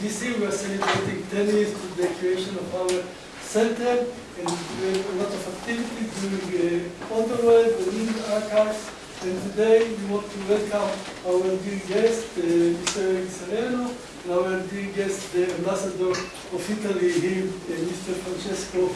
this year we are celebrating 10 years to the creation of our center, and we have a lot of activity during uh, all the in archives, and today we want to welcome our dear guest, uh, Mr. Eric and our dear guest, the ambassador of Italy here, uh, Mr. Francesco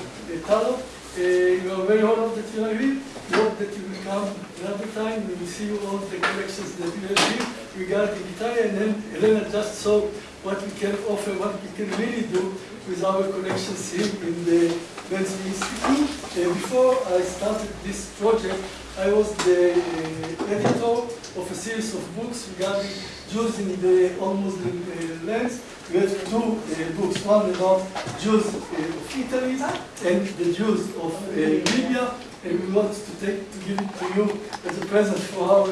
Talo. Uh, you are very honored that you are here. We hope that you will come another time. We will see all the collections that you have here regarding Italy. And then Elena just saw what we can offer, what we can really do with our connections here in the Ben-Zvi Institute. Uh, before I started this project, I was the uh, editor of a series of books regarding Jews in the almost uh, lands. We have two uh, books, one about Jews uh, of Italy and the Jews of uh, Libya, and we want to take to give it to you as a present for our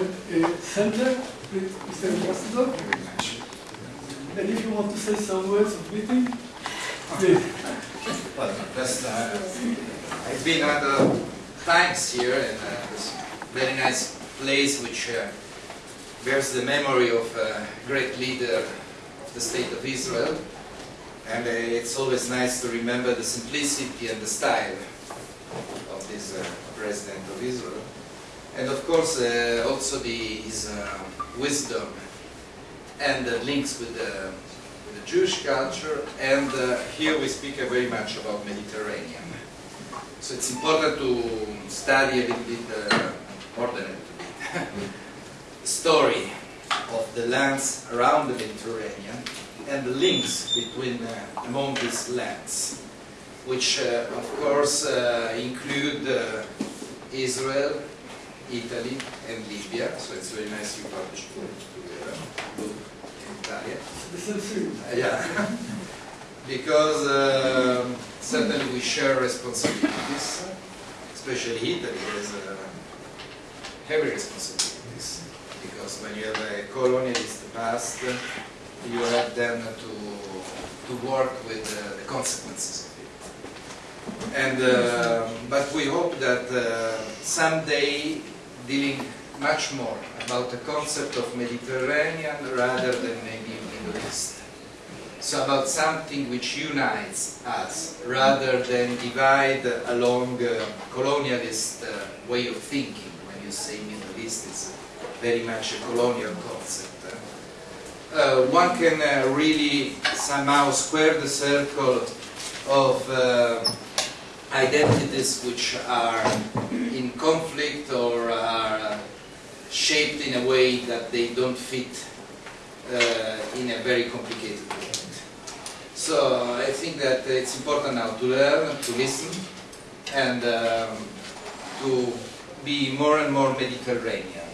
center, Mr. Ambassador. And if you want to say some words of greeting, please. Well, just, uh, I've been other times here and uh, this very nice place which uh, bears the memory of a great leader of the state of Israel. And uh, it's always nice to remember the simplicity and the style of this uh, president of Israel. And of course, uh, also the, his uh, wisdom and the links with the, with the Jewish culture. And uh, here we speak very much about Mediterranean. So it's important to study a little bit, uh, more than a little bit, the story of the lands around the Mediterranean and the links between uh, among these lands, which uh, of course uh, include uh, Israel, Italy, and Libya. So it's very nice you published both together, both in Italian. This is you. Uh, Yeah, because um, certainly we share responsibilities, especially Italy has uh, heavy responsibilities, because when you have a colonialist past, you have then to, to work with uh, the consequences of it. And, uh, but we hope that uh, someday dealing much more about the concept of Mediterranean rather than maybe Middle East. So about something which unites us rather than divide along uh, colonialist uh, way of thinking. When you say Middle East, it's very much a colonial concept. Uh, one can uh, really somehow square the circle of uh, identities which are in conflict or are shaped in a way that they don't fit uh, in a very complicated world. So I think that it's important now to learn, to listen, and um, to be more and more Mediterranean.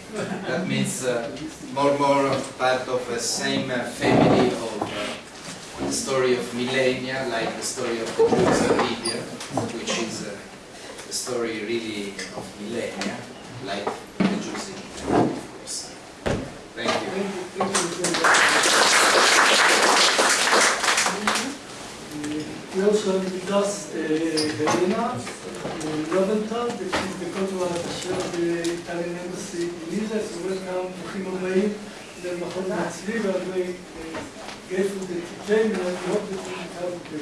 That means uh, more and more part of the same uh, family of uh, the story of millennia, like the story of the Jews of Libya, which is uh, the story really of millennia, like the Jews in Italy, of course. Thank you. We also have with us uh, Helena uh, Rosenthal, the cultural attaché of the Italian embassy in Israel. So welcome Ruchim the Machon Matzli, we are very grateful that you came and we hope that you.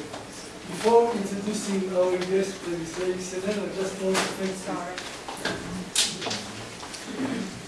Before introducing our guest, Israeli Senator I just want to thank you.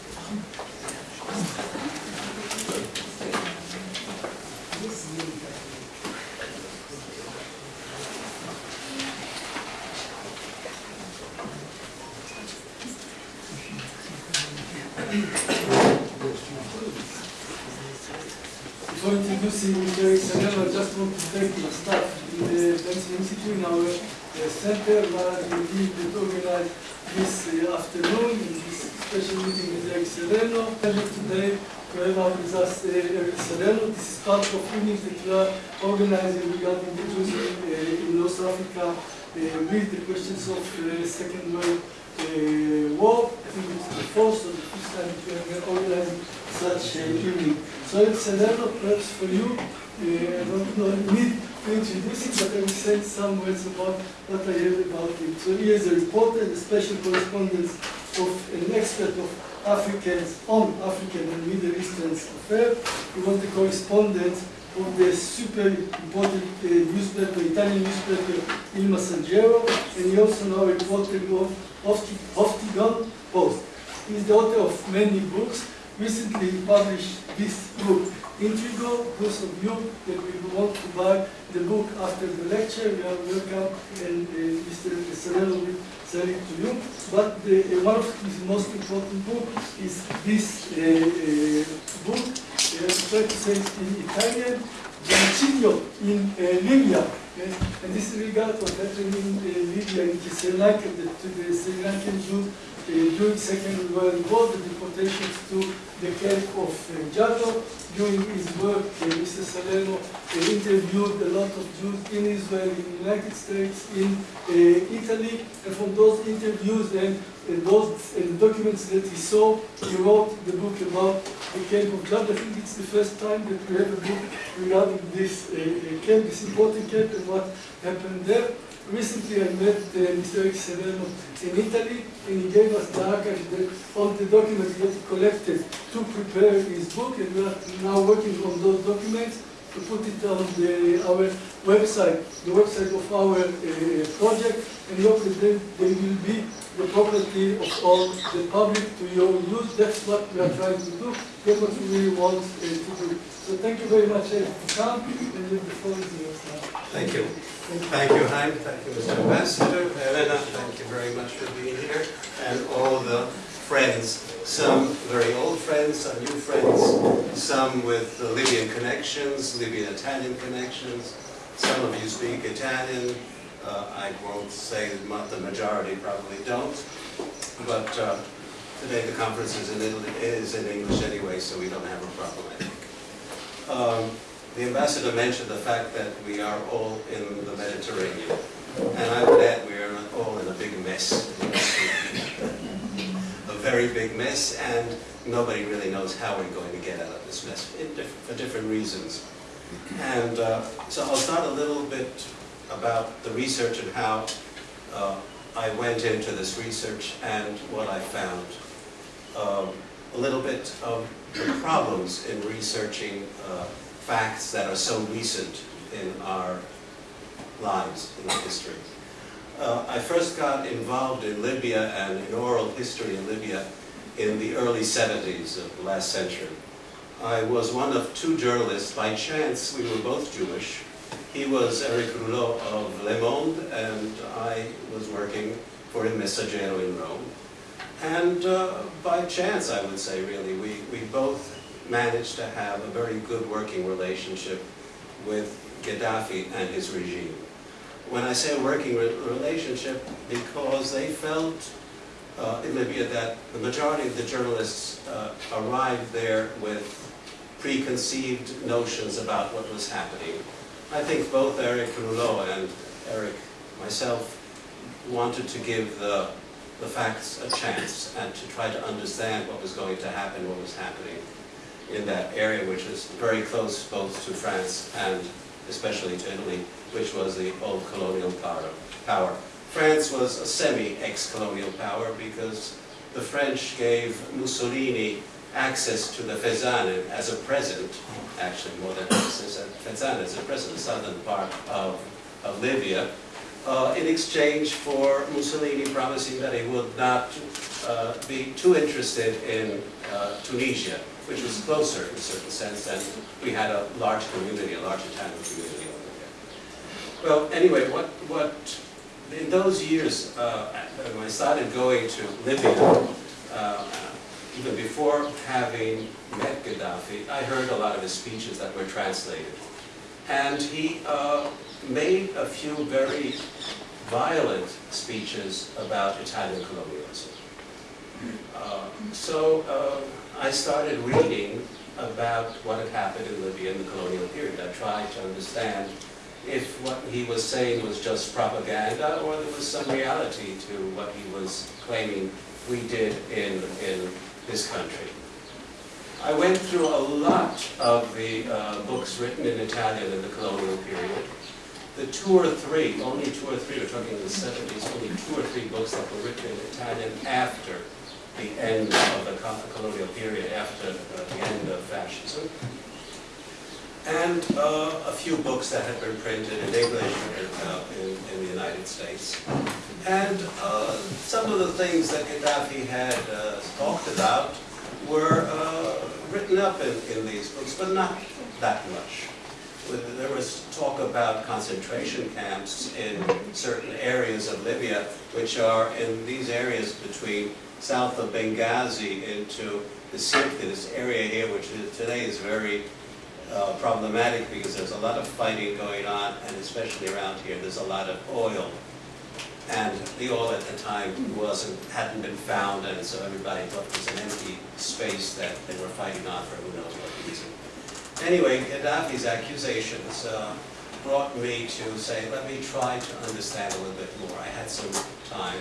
Before introducing Mr. Senen, I just want to thank the staff in the Ben-Zvi Institute in our uh, center, Gindi, that organized this uh, afternoon, in this special meeting with Eric Salerno. Today to have out with us uh, Eric Salerno. This is part of meetings that we are organizing regarding the Jews in, uh, in North Africa uh, with the questions of uh, Second World uh, War. I think it's the fourth or the fifth time that we are organizing such a evening. So a level perhaps for you. Uh, I don't know, need him, but I will say some words about what I heard about him. So he is a reporter and a special correspondent of an expert of Africans on African and Middle Eastern affairs. He was the correspondent of the super important uh, newspaper, Italian newspaper Il Messaggero, and he also now a reporter of Hofti- Huffington Post. He's the author of many books. Recently he published this book, Intrigo, those of you that will want to buy the book after the lecture, you are welcome, and uh, Mr. Salerno will sell it to you. But the, uh, one of his most important book is this uh, uh, book, uh, try to say it in Italian, Giancillo in uh, Libya. Yes? And this regard what happened in uh, Libya, Cyrenaica, the, to the Cyrenaican Jews uh, during Second World War, the deportations to the camp of uh, Jado. During his work, uh, Mr. Salerno uh, interviewed a lot of Jews in Israel, in the United States, in Italy, and from those interviews and those documents that he saw, he wrote the book about the camp of Jado. I think it's the first time that we have a book regarding this camp, this important camp, and what happened there. Recently, I met uh, Mr. Salerno in Italy, and he gave us the archive, the, all the documents that he collected to prepare his book, and we are now working on those documents to put it on the, our website, the website of our uh, project, and hope that they, they will be the property of all the public to your use. That's what we are trying to do. That's what we really want uh, to do. So thank you very much uh, for coming, and the floor is yours now. Thank you. Thank you. Hein. Thank you, Mr. Ambassador. Helena, thank you very much for being here. And all the friends, some very old friends, some new friends, some with Libyan connections, Libyan-Italian connections. Some of you speak Italian. Uh, I won't say that the majority probably don't. But uh, today the conference is in, Italy- is in English anyway, so we don't have a problem, I think. Um, The ambassador mentioned the fact that we are all in the Mediterranean. And I would add, we are all in a big mess. Very big mess, and nobody really knows how we're going to get out of this mess, for different reasons. And uh, so I'll start a little bit about the research and how uh, I went into this research and what I found. Um, A little bit of the problems in researching uh, facts that are so recent in our lives, in our history. Uh, I first got involved in Libya and in oral history in Libya in the early 70s of the last century. I was one of two journalists, by chance, we were both Jewish. He was Eric Rouleau of Le Monde, and I was working for Il Messaggero in Rome. And uh, by chance, I would say, really, we, we both managed to have a very good working relationship with Gaddafi and his regime. When I say working re- relationship, because they felt uh, in Libya that the majority of the journalists uh, arrived there with preconceived notions about what was happening. I think both Eric Rouleau and Eric, myself, wanted to give the, the facts a chance and to try to understand what was going to happen, what was happening in that area, which is very close both to France and especially to Italy, which was the old colonial power. France was a semi-ex-colonial power because the French gave Mussolini access to the Fezzan as a present, actually more than access, Fezzan as a present, the southern part of, of Libya, uh, in exchange for Mussolini promising that he would not uh, be too interested in uh, Tunisia, which was closer in a certain sense, and we had a large community, a large Italian community over there. Well, anyway, what, what, in those years, uh, when I started going to Libya, uh, even before having met Gaddafi, I heard a lot of his speeches that were translated. And he uh, made a few very violent speeches about Italian colonialism. Uh, so uh, I started reading about what had happened in Libya in the colonial period. I tried to understand if what he was saying was just propaganda or there was some reality to what he was claiming we did in, in this country. I went through a lot of the uh, books written in Italian in the colonial period. The two or three, only two or three, we're talking in the 70s, only two or three books that were written in Italian after the end of the co- colonial period, after the end of fascism. and uh, a few books that had been printed in English uh, in, in the United States. And uh, some of the things that Gaddafi had uh, talked about were uh, written up in, in these books, but not that much. There was talk about concentration camps in certain areas of Libya, which are in these areas between south of Benghazi into the Sirte, this area here, which is, today is very uh, problematic because there's a lot of fighting going on, and especially around here, there's a lot of oil. And the oil at the time wasn't, hadn't been found, and so everybody thought it was an empty space that they were fighting on for who knows what reason. Anyway, Gaddafi's accusations uh, brought me to say, let me try to understand a little bit more. I had some time.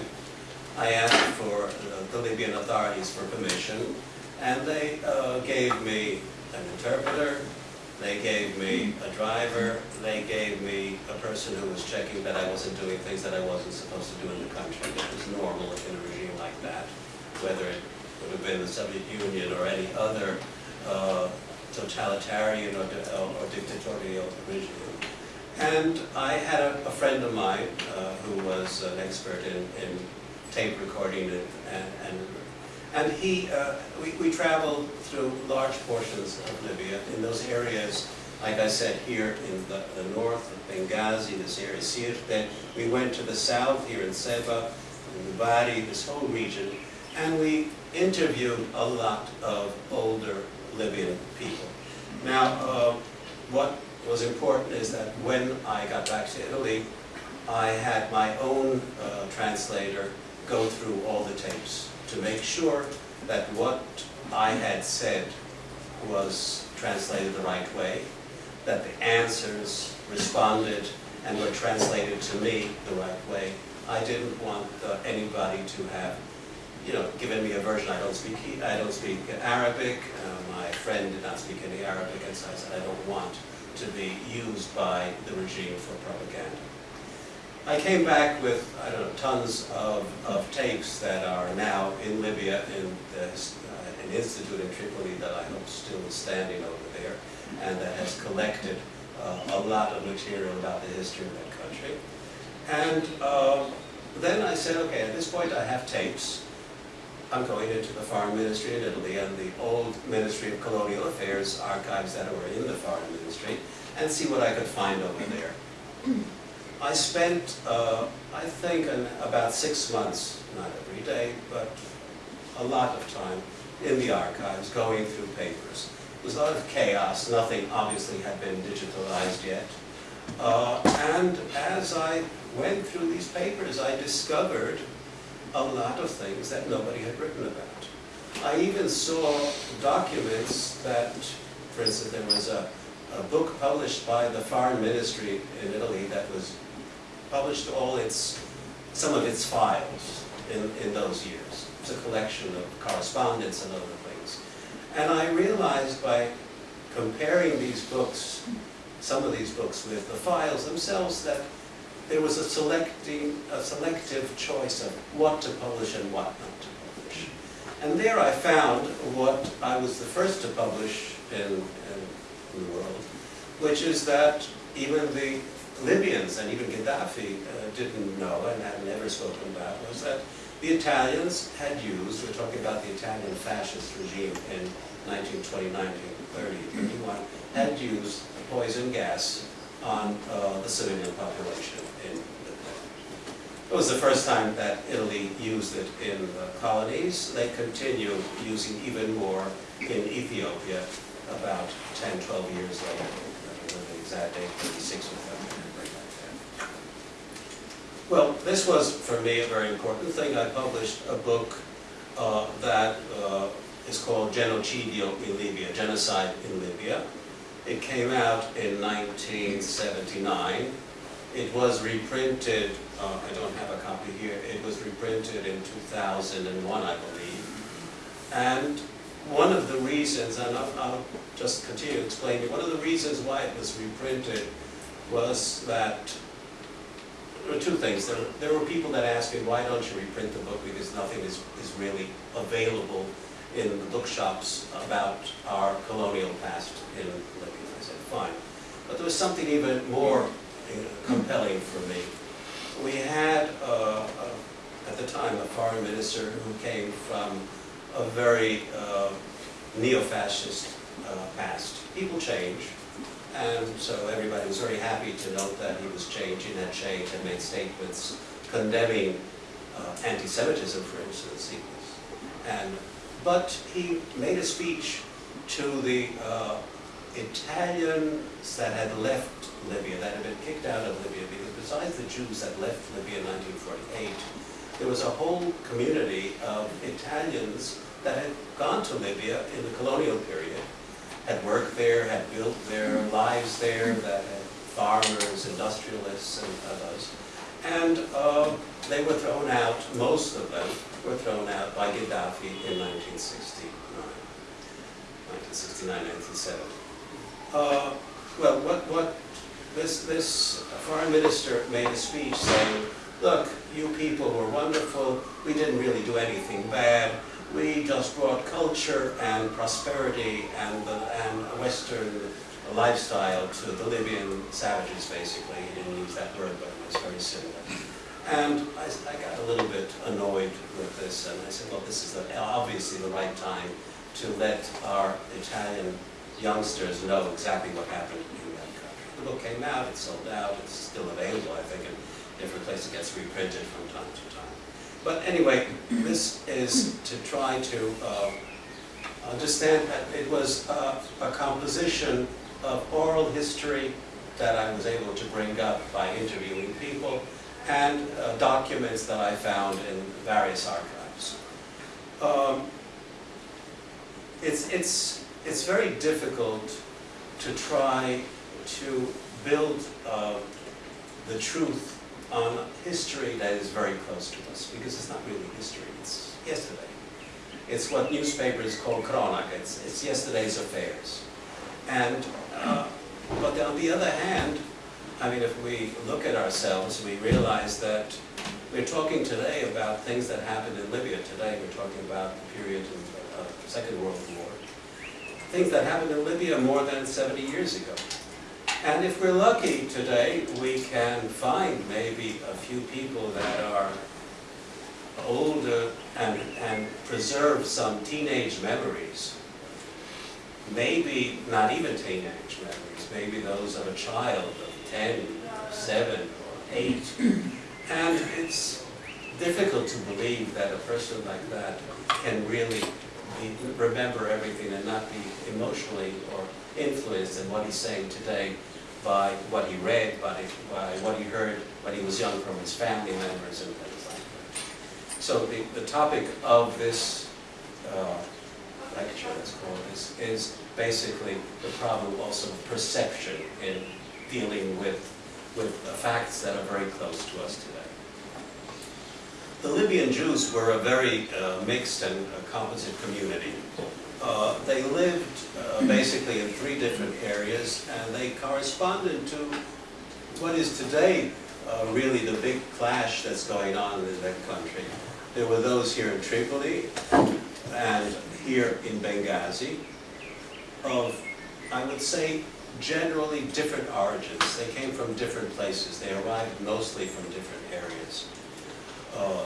I asked for the Libyan authorities for permission, and they uh, gave me an interpreter, they gave me a driver, they gave me a person who was checking that I wasn't doing things that I wasn't supposed to do in the country, which was normal in a regime like that, whether it would have been the Soviet Union or any other uh, totalitarian or, or dictatorial regime. And I had a, a friend of mine uh, who was an expert in, in tape recording and, and, and and he, uh, we, we traveled through large portions of Libya in those areas, like I said, here in the, the north of Benghazi, this area, Sirte. We went to the south here in Sebha, in Ubadi, this whole region, and we interviewed a lot of older Libyan people. Now, uh, what was important is that when I got back to Italy, I had my own uh, translator go through all the tapes to make sure that what I had said was translated the right way, that the answers responded and were translated to me the right way. I didn't want uh, anybody to have, you know, given me a version. I don't speak. I don't speak Arabic. Uh, my friend did not speak any Arabic, and so I said I don't want to be used by the regime for propaganda. I came back with, I don't know, tons of, of tapes that are now in Libya in the, uh, an institute in Tripoli that I hope still is standing over there and that has collected uh, a lot of material about the history of that country. And uh, then I said, okay, at this point I have tapes. I'm going into the Foreign Ministry in Italy and the old Ministry of Colonial Affairs archives that were in the Foreign Ministry and see what I could find over there. I spent, uh, I think, an, about six months, not every day, but a lot of time in the archives, going through papers. There was a lot of chaos. Nothing obviously had been digitalized yet. Uh, and as I went through these papers, I discovered a lot of things that nobody had written about. I even saw documents that, for instance, there was a, a book published by the Foreign Ministry in Italy that was published all its, some of its files in, in those years. It's a collection of correspondence and other things. And I realized by comparing these books, some of these books with the files themselves, that there was a selecting, a selective choice of what to publish and what not to publish. And there I found what I was the first to publish in, in, the world, which is that even the Libyans and even Gaddafi uh, didn't know and had never spoken about was that the Italians had used, we're talking about the Italian fascist regime in 1920, 1930, 31, had used poison gas on uh, the civilian population in. It was the first time that Italy used it in the colonies. They continue using even more in Ethiopia about 10, 12 years later. I don't know the exact date, 36 or 37. Well, this was, for me, a very important thing. I published a book uh, that uh, is called Genocidio in Libya, Genocide in Libya. It came out in 1979. It was reprinted, uh, I don't have a copy here, it was reprinted in 2001, I believe. And one of the reasons, and I'll, I'll just continue explaining, one of the reasons why it was reprinted was that there were two things. There, there were people that asked me, why don't you reprint the book because nothing is, is really available in the bookshops about our colonial past in Libya. I said, fine. But there was something even more uh, compelling for me. We had, uh, uh, at the time, a foreign minister who came from a very uh, neo-fascist uh, past. People change, and so everybody was very happy to note that he was changing, that changed, and made statements condemning uh, anti-Semitism, for instance. He was, and, but he made a speech to the uh, Italians that had left Libya, that had been kicked out of Libya, because besides the Jews that left Libya in 1948, there was a whole community of Italians that had gone to Libya in the colonial period, had worked there, had built their lives there, that had farmers, industrialists, and others. And uh, they were thrown out, most of them were thrown out by Gaddafi in 1969, 1969, 1970. Uh, well, what, what, this, this foreign minister made a speech saying, look, you people were wonderful, we didn't really do anything bad, we just brought culture and prosperity and, the, and a Western lifestyle to the Libyan savages, basically. He didn't use that word, but it was very similar. And I, I got a little bit annoyed with this, and I said, well, this is the, obviously the right time to let our Italian youngsters know exactly what happened in that country. The book came out, it sold out, it's still available, I think, in different places, it gets reprinted from time to time. But anyway, this is to try to uh, understand that it was uh, a composition of oral history that I was able to bring up by interviewing people and uh, documents that I found in various archives. Um, it's, it's, it's very difficult to try to build uh, the truth on history that is very close to us, because it's not really history, it's yesterday. It's what newspapers call cronaca, it's, it's yesterday's affairs. And, uh, but on the other hand, I mean, if we look at ourselves, we realize that we're talking today about things that happened in Libya today. We're talking about the period of uh, Second World War. Things that happened in Libya more than 70 years ago. And if we're lucky today, we can find maybe a few people that are older and, and preserve some teenage memories. Maybe not even teenage memories, maybe those of a child of 10, 7, or 8. And it's difficult to believe that a person like that can really be, remember everything and not be emotionally or influenced in what he's saying today by what he read, by, by what he heard when he was young from his family members and things like that. So the, the topic of this uh, lecture, let's call this, is basically the problem also of perception in dealing with, with facts that are very close to us today. The Libyan Jews were a very uh, mixed and uh, composite community. Uh, they lived uh, basically in three different areas, and they corresponded to what is today uh, really the big clash that's going on in that country. There were those here in Tripoli and here in Benghazi of, I would say, generally different origins. They came from different places. They arrived mostly from different areas. Uh,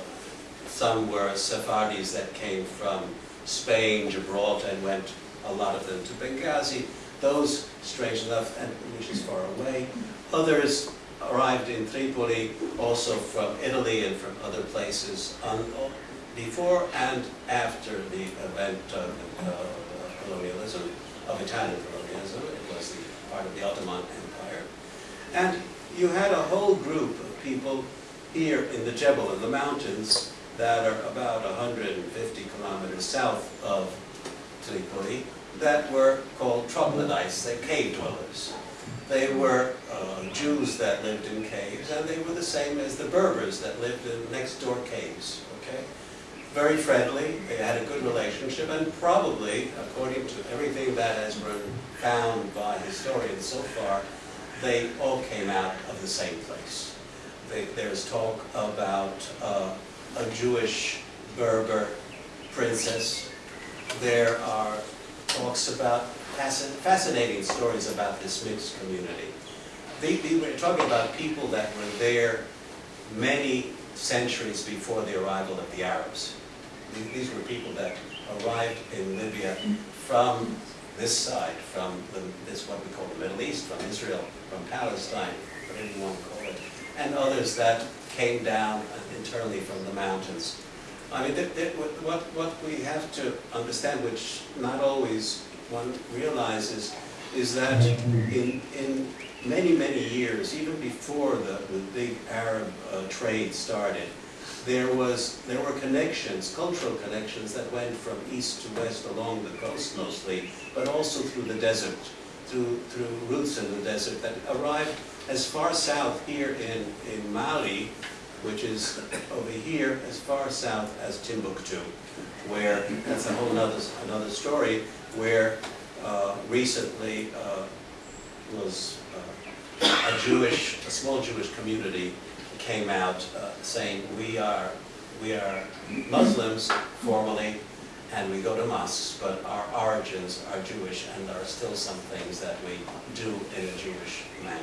some were Sephardis that came from Spain, Gibraltar, and went, a lot of them, to Benghazi. Those, strange enough, and which is far away. Others arrived in Tripoli, also from Italy and from other places, before and after the event of uh, colonialism, of Italian colonialism. It was the part of the Ottoman Empire. And you had a whole group of people here in the Jebel, in the mountains, that are about 150 kilometers south of Tripoli, that were called troglodytes, they cave dwellers. They were uh, Jews that lived in caves, and they were the same as the Berbers that lived in next door caves, okay? Very friendly, they had a good relationship, and probably, according to everything that has been found by historians so far, they all came out of the same place. They, there's talk about uh, a Jewish Berber princess. There are talks about fascinating stories about this mixed community. They, the- we're talking about people that were there many centuries before the arrival of the Arabs. These were people that arrived in Libya from this side, from the, this what we call the Middle East, from Israel, from Palestine, whatever you want to call it, and others that came down internally from the mountains. I mean, th- th- what, what what we have to understand, which not always one realizes, is that in, in many, many years, even before the, the big Arab uh, trade started, there was, there were connections, cultural connections that went from east to west along the coast mostly, but also through the desert, through, through routes in the desert that arrived as far south here in, in Mali, which is over here, as far south as Timbuktu, where, that's a whole nother, another story, where uh, recently uh, was uh, a Jewish, a small Jewish community came out uh, saying, we are, we are Muslims formally, and we go to mosques, but our origins are Jewish, and there are still some things that we do in a Jewish manner.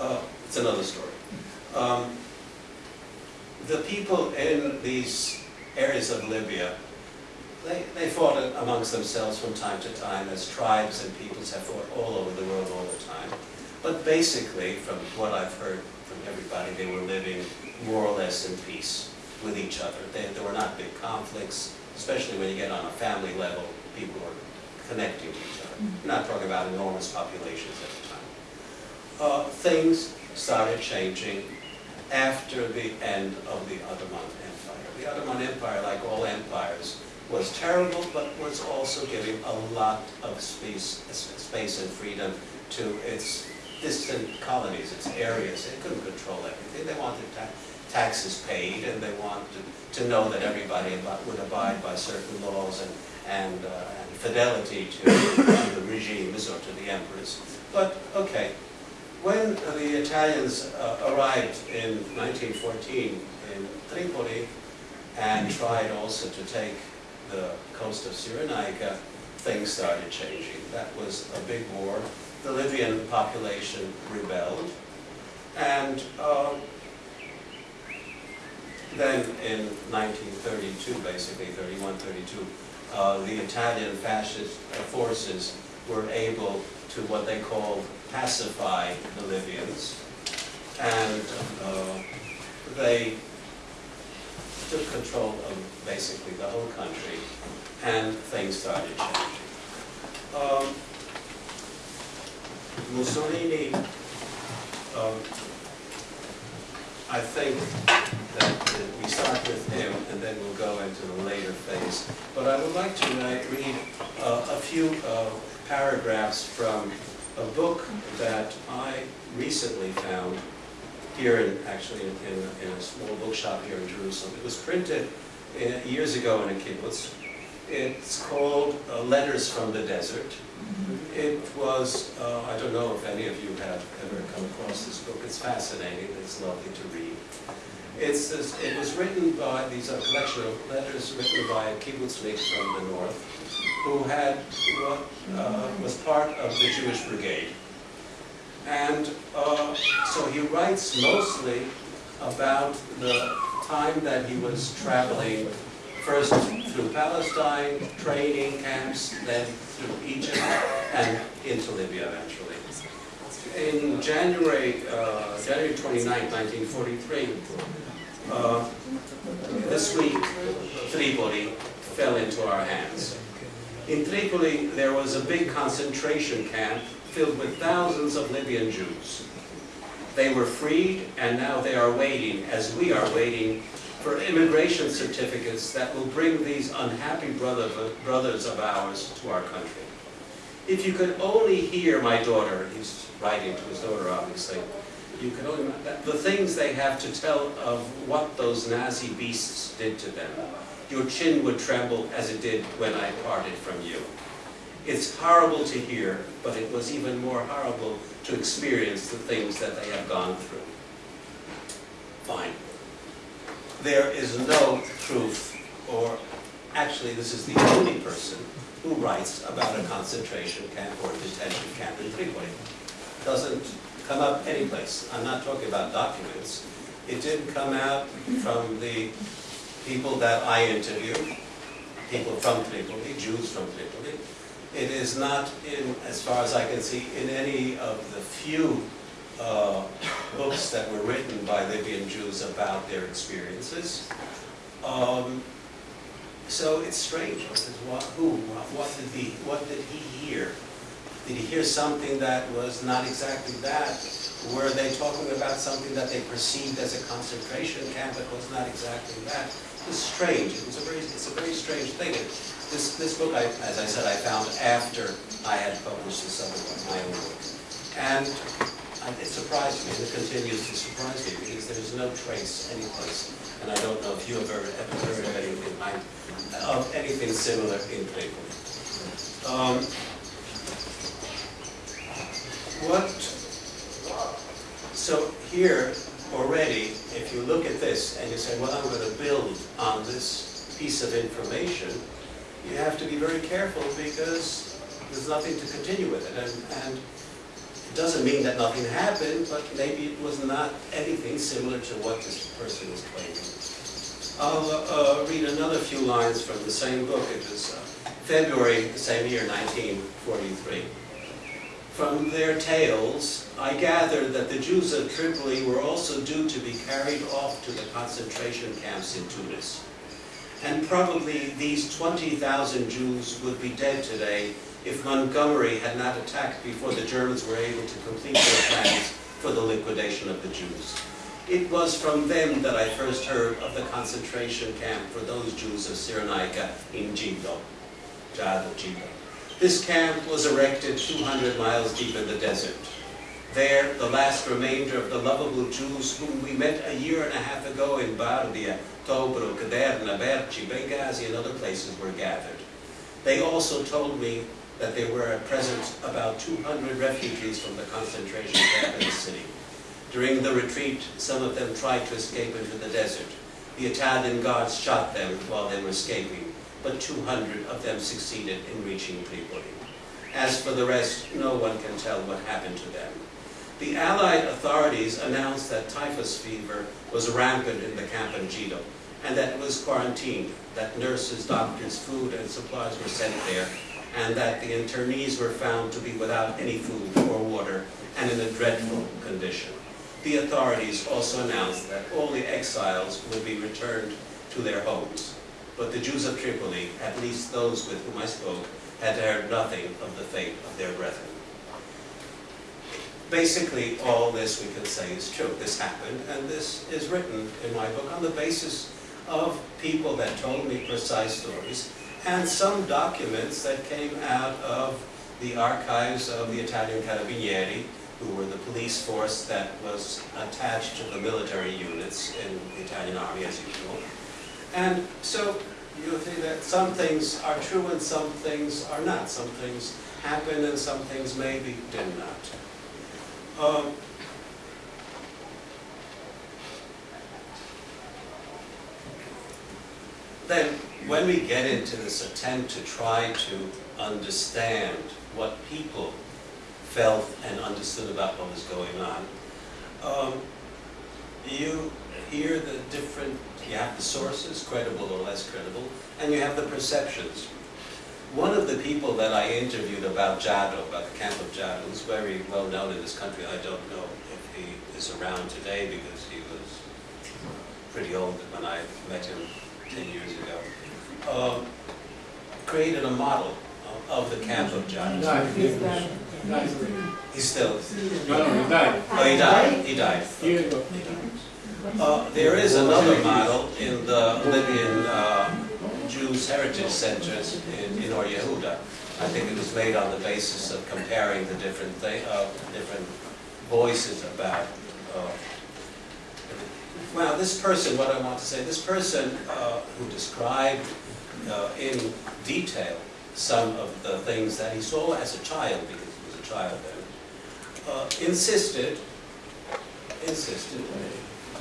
Uh, It's another story. Um, The people in these areas of Libya, they, they fought amongst themselves from time to time, as tribes and peoples have fought all over the world all the time. But basically, from what I've heard from everybody, they were living more or less in peace with each other. They, there were not big conflicts, especially when you get on a family level, people were connecting to each other. We're not talking about enormous populations at the time. Uh, things started changing after the end of the Ottoman Empire. The Ottoman Empire, like all empires, was terrible, but was also giving a lot of space, space and freedom to its distant colonies, its areas. They couldn't control everything. They wanted ta taxes paid, and they wanted to know that everybody would abide by certain laws and, and, uh, and fidelity to, to the regimes or to the emperors. But, okay, when the Italians uh, arrived in 1914 in Tripoli and tried also to take the coast of Cyrenaica, things started changing. That was a big war. The Libyan population rebelled. And uh, then in 1932, basically 31, 32, uh, the Italian fascist uh, forces were able to what they called pacify the Libyans. And uh, they took control of basically the whole country, and things started changing. Um, Mussolini, um, I think that we start with him, and then we'll go into the later phase. But I would like to read uh, a few uh, paragraphs from a book that I recently found here in, actually in, in, in a small bookshop here in Jerusalem. It was printed uh, years ago in a kibbutz. It's called uh, Letters from the Desert. It was, uh, I don't know if any of you have ever come across this book. It's fascinating. It's lovely to read. It's, this- it was written by, these are a collection of letters written by a kibbutznik from the north who had, what uh, was part of the Jewish Brigade. And uh, so he writes mostly about the time that he was traveling, first through Palestine, training camps, then through Egypt, and into Libya eventually. In January, uh, January 29, 1943, uh, this week, Tripoli fell into our hands. In Tripoli, there was a big concentration camp filled with thousands of Libyan Jews. They were freed, and now they are waiting, as we are waiting, for immigration certificates that will bring these unhappy brother, brothers of ours to our country. If you could only hear my daughter, writing to his daughter, obviously, you could only, the things they have to tell of what those Nazi beasts did to them. Your chin would tremble as it did when I parted from you. It's horrible to hear, but it was even more horrible to experience the things that they have gone through. Fine. There is no truth, or actually this is the only person who writes about a concentration camp or a detention camp in Tripoli. Doesn't come up anyplace. I'm not talking about documents. It didn't come out from the people that I interviewed, people from Tripoli, Jews from Tripoli. It is not in, as far as I can see, in any of the few uh, books that were written by Libyan Jews about their experiences. Um, so it's strange. What, who? What did he? What did he hear? Did he hear something that was not exactly that? Were they talking about something that they perceived as a concentration camp that was not exactly that? It was strange. It was a very, it's a very strange thing. This, this book, I, as I said, I found after I had published this other one, my own book. And it surprised me, and it continues to surprise me, because there's no trace anyplace. And I don't know if you have ever, ever heard of anything of anything similar in Cleveland. Um, what, so here already, if you look at this and you say, well, I'm going to build on this piece of information, you have to be very careful because there's nothing to continue with it. And, and it doesn't mean that nothing happened, but maybe it was not anything similar to what this person is claiming. I'll uh, read another few lines from the same book. It was uh, February, the same year, 1943. From their tales, I gathered that the Jews of Tripoli were also due to be carried off to the concentration camps in Tunis. And probably these 20,000 Jews would be dead today if Montgomery had not attacked before the Germans were able to complete their plans for the liquidation of the Jews. It was from them that I first heard of the concentration camp for those Jews of Cyrenaica in Gido, Jado, Gido. This camp was erected 200 miles deep in the desert. There, the last remainder of the lovable Jews whom we met a year and a half ago in Bardia, Tobruk, Derna, Berchi, Benghazi, and other places were gathered. They also told me that there were at present about 200 refugees from the concentration camp in the city. During the retreat, some of them tried to escape into the desert. The Italian guards shot them while they were escaping, but 200 of them succeeded in reaching Tripoli. As for the rest, no one can tell what happened to them. The Allied authorities announced that typhus fever was rampant in the camp in Gido, and that it was quarantined, that nurses, doctors, food, and supplies were sent there, and that the internees were found to be without any food or water and in a dreadful condition. The authorities also announced that all the exiles would be returned to their homes. But the Jews of Tripoli, at least those with whom I spoke, had heard nothing of the fate of their brethren. Basically, all this we can say is true. This happened, and this is written in my book on the basis of people that told me precise stories, and some documents that came out of the archives of the Italian Carabinieri, who were the police force that was attached to the military units in the Italian army, as usual. And so you'll see that some things are true and some things are not. Some things happen and some things maybe did not. Um, then, when we get into this attempt to try to understand what people felt and understood about what was going on, um, you hear the different, you have the sources, credible or less credible, and you have the perceptions. One of the people that I interviewed about Jado, about the camp of Jado, who's very well known in this country, I don't know if he is around today because he was pretty old when I met him 10 years ago, um, created a model of, of the camp of Jado. Died, died. He's still, No, no, he died. oh, he died, he died. Years ago. Uh, There is another model in the Libyan uh, Jews Heritage Centers in, in Or Yehuda. I think it was made on the basis of comparing the different thing, uh, different voices about. Uh, well, this person, what I want to say, this person uh, who described uh, in detail some of the things that he saw as a child, because he was a child then, uh, insisted, insisted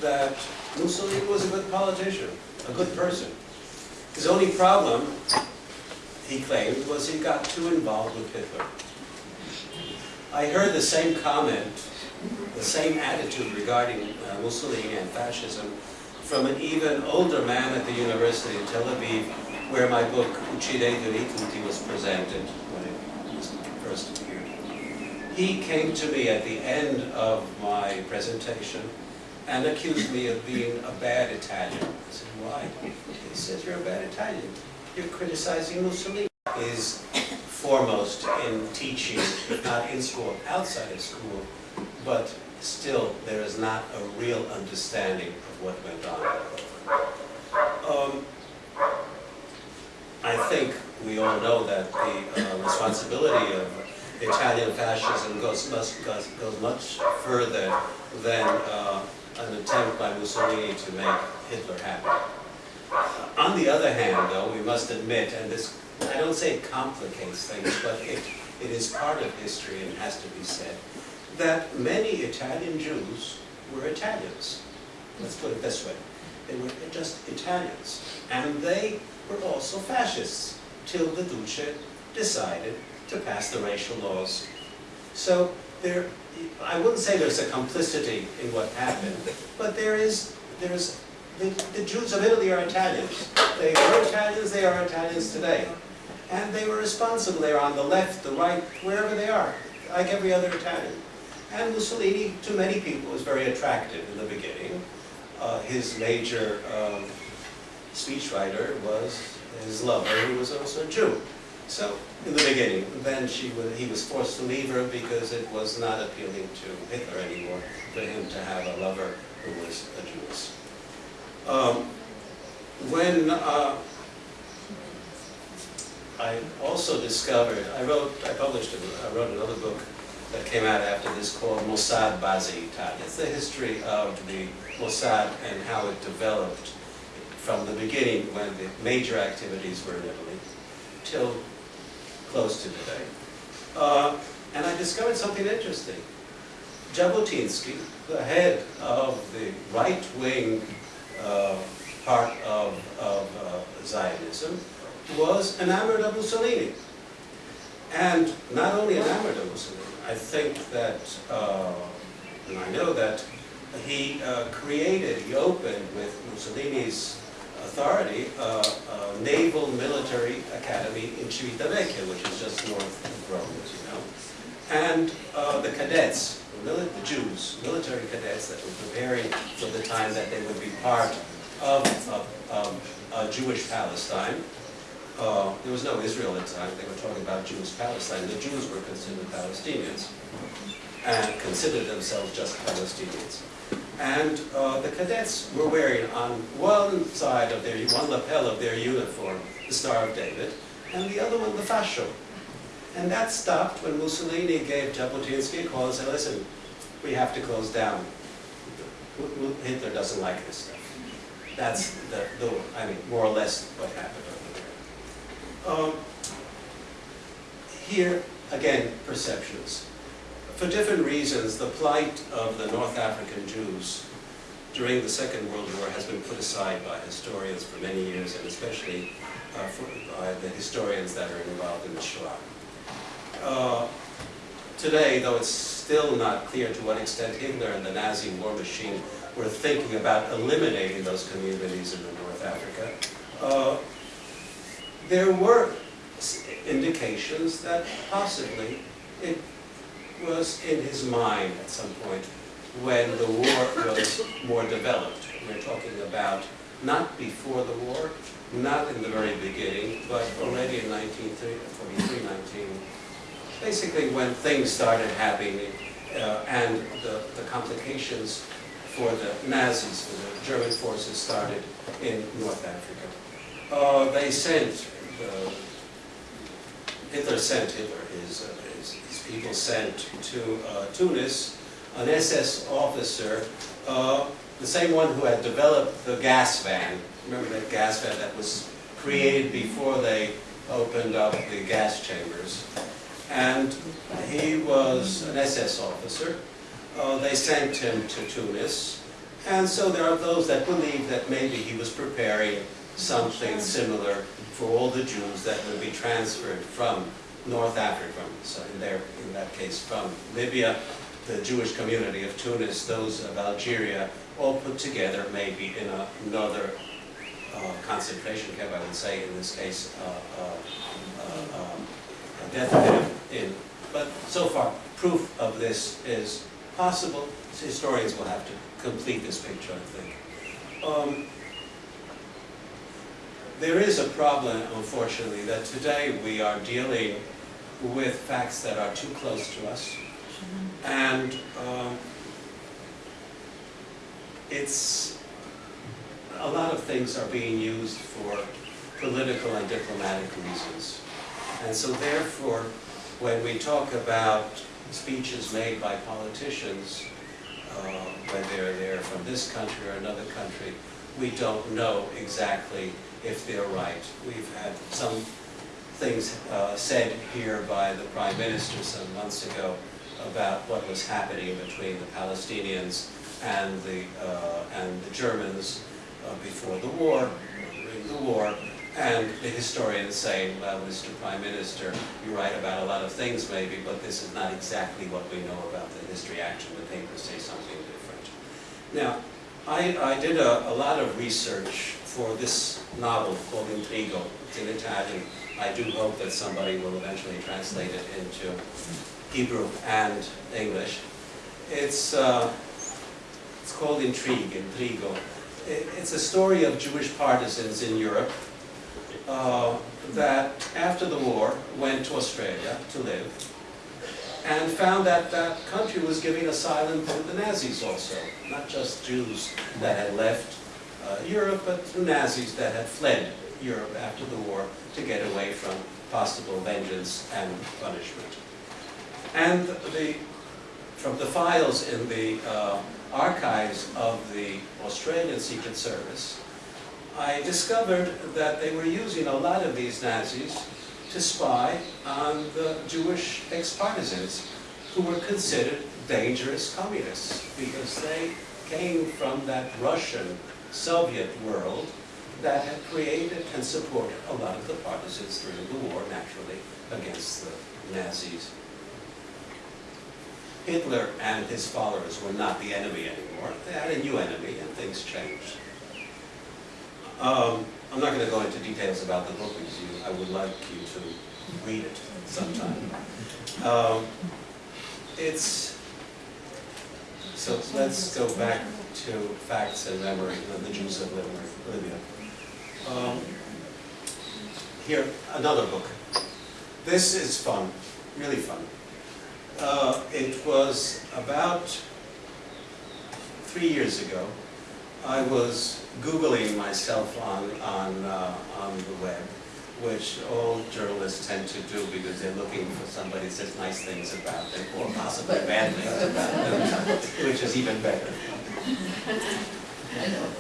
that Mussolini was a good politician, a good person. His only problem, he claimed, was he got too involved with Hitler. I heard the same comment the same attitude regarding uh, Mussolini and fascism from an even older man at the university in Tel Aviv, where my book Uccidete tutti was presented when it was first appeared. He came to me at the end of my presentation and accused me of being a bad Italian. I said, why? He says, you're a bad Italian. You're criticizing Mussolini. Is foremost in teaching, not in school, outside of school, but still there is not a real understanding of what went on. Um, I think we all know that the uh, responsibility of Italian fascism goes, must, goes, goes much further than uh, an attempt by Mussolini to make Hitler happy. On the other hand, though, we must admit, and this, I don't say it complicates things, but it, it is part of history and has to be said, that many Italian Jews were Italians. Let's put it this way. They were just Italians. And they were also fascists, till the Duce decided to pass the racial laws. So there, I wouldn't say there's a complicity in what happened, but there is, there's, the, the Jews of Italy are Italians. They were Italians, they are Italians today. And they were responsible, they're on the left, the right, wherever they are, like every other Italian. And Mussolini, to many people, was very attractive in the beginning. Uh, his major um, speechwriter was his lover, who was also a Jew. So, in the beginning, then she was, he was forced to leave her because it was not appealing to Hitler anymore for him to have a lover who was a Jewess. Um, when uh, I also discovered, I wrote, I published, a, I wrote another book that came out after this called Mossad base Italia. It's the history of the Mossad and how it developed from the beginning when the major activities were in Italy till close to today. Uh, and I discovered something interesting. Jabotinsky, the head of the right-wing uh, part of, of uh, Zionism, was enamored of Mussolini. And not only enamored of Mussolini, I think that, uh, and I know that he uh, created, he opened with Mussolini's authority, uh, a naval military academy in Civitavecchia, which is just north of Rome, as you know. And uh, the cadets, the, the Jews, military cadets that were preparing for the time that they would be part of, of, of Jewish Palestine, uh, there was no Israel at the time, they were talking about Jewish Palestine. The Jews were considered Palestinians and considered themselves just Palestinians. And uh, the cadets were wearing on one side of their, one lapel of their uniform, the Star of David, and the other one the fascio. And that stopped when Mussolini gave Jabotinsky a call and said, listen, we have to close down. Hitler doesn't like this stuff. That's the, the I mean, more or less what happened over there. Um, here, again, perceptions. For different reasons, the plight of the North African Jews during the Second World War has been put aside by historians for many years, and especially uh, for, by the historians that are involved in the Shoah. Uh, today, though it's still not clear to what extent Hitler and the Nazi war machine were thinking about eliminating those communities in North Africa, uh, there were indications that possibly it was in his mind at some point when the war was more developed. We're talking about not before the war, not in the very beginning, but already in 1943, 19, basically when things started happening uh, and the, the complications for the Nazis, for the German forces started in North Africa. Uh, they sent, uh, Hitler sent Hitler, his, people sent to uh, Tunis an SS officer, uh, the same one who had developed the gas van. Remember that gas van that was created before they opened up the gas chambers. And he was an SS officer. Uh, they sent him to Tunis. And so there are those that believe that maybe he was preparing something similar for all the Jews that would be transferred from North Africa, so in, their, in that case from Libya the Jewish community of Tunis, those of Algeria, all put together maybe in a- another uh, concentration camp, I would say, in this case, uh, uh, uh, a death camp in. But so far, proof of this is possible. Historians will have to complete this picture, I think. Um, there is a problem, unfortunately, that today we are dealing with facts that are too close to us. And um, it's, a lot of things are being used for political and diplomatic reasons. And so therefore, when we talk about speeches made by politicians, uh, when they're there from this country or another country, we don't know exactly if they're right. We've had some things uh, said here by the Prime Minister some months ago about what was happening between the Palestinians and the, uh, and the Germans uh, before the war, during the war, and the historians saying, well, Mr. Prime Minister, you're right about a lot of things maybe, but this is not exactly what we know about the history. Actually, the papers say something different. Now, I, I did a, a lot of research for this novel called Intrigo. It's in Italian. I do hope that somebody will eventually translate it into Hebrew and English. It's, uh, it's called Intrigue, Intrigo. It's a story of Jewish partisans in Europe uh, that after the war went to Australia to live and found that that country was giving asylum to the Nazis also, not just Jews that had left Europe, but the Nazis that had fled Europe after the war to get away from possible vengeance and punishment. And the, from the files in the uh, archives of the Australian Secret Service, I discovered that they were using a lot of these Nazis to spy on the Jewish ex-partisans who were considered dangerous communists because they came from that Russian Soviet world that had created and supported a lot of the partisans during the war, naturally, against the Nazis. Hitler and his followers were not the enemy anymore. They had a new enemy and things changed. Um, I'm not going to go into details about the book because you, I would like you to read it sometime. Um, it's, so let's go back to facts and memory of the Jews of Libya. Um, here, another book. This is fun, really fun. Uh, it was about three years ago. I was Googling myself on, on, uh, on the web, which all journalists tend to do because they're looking for somebody that says nice things about them, or possibly bad things about them, which is even better.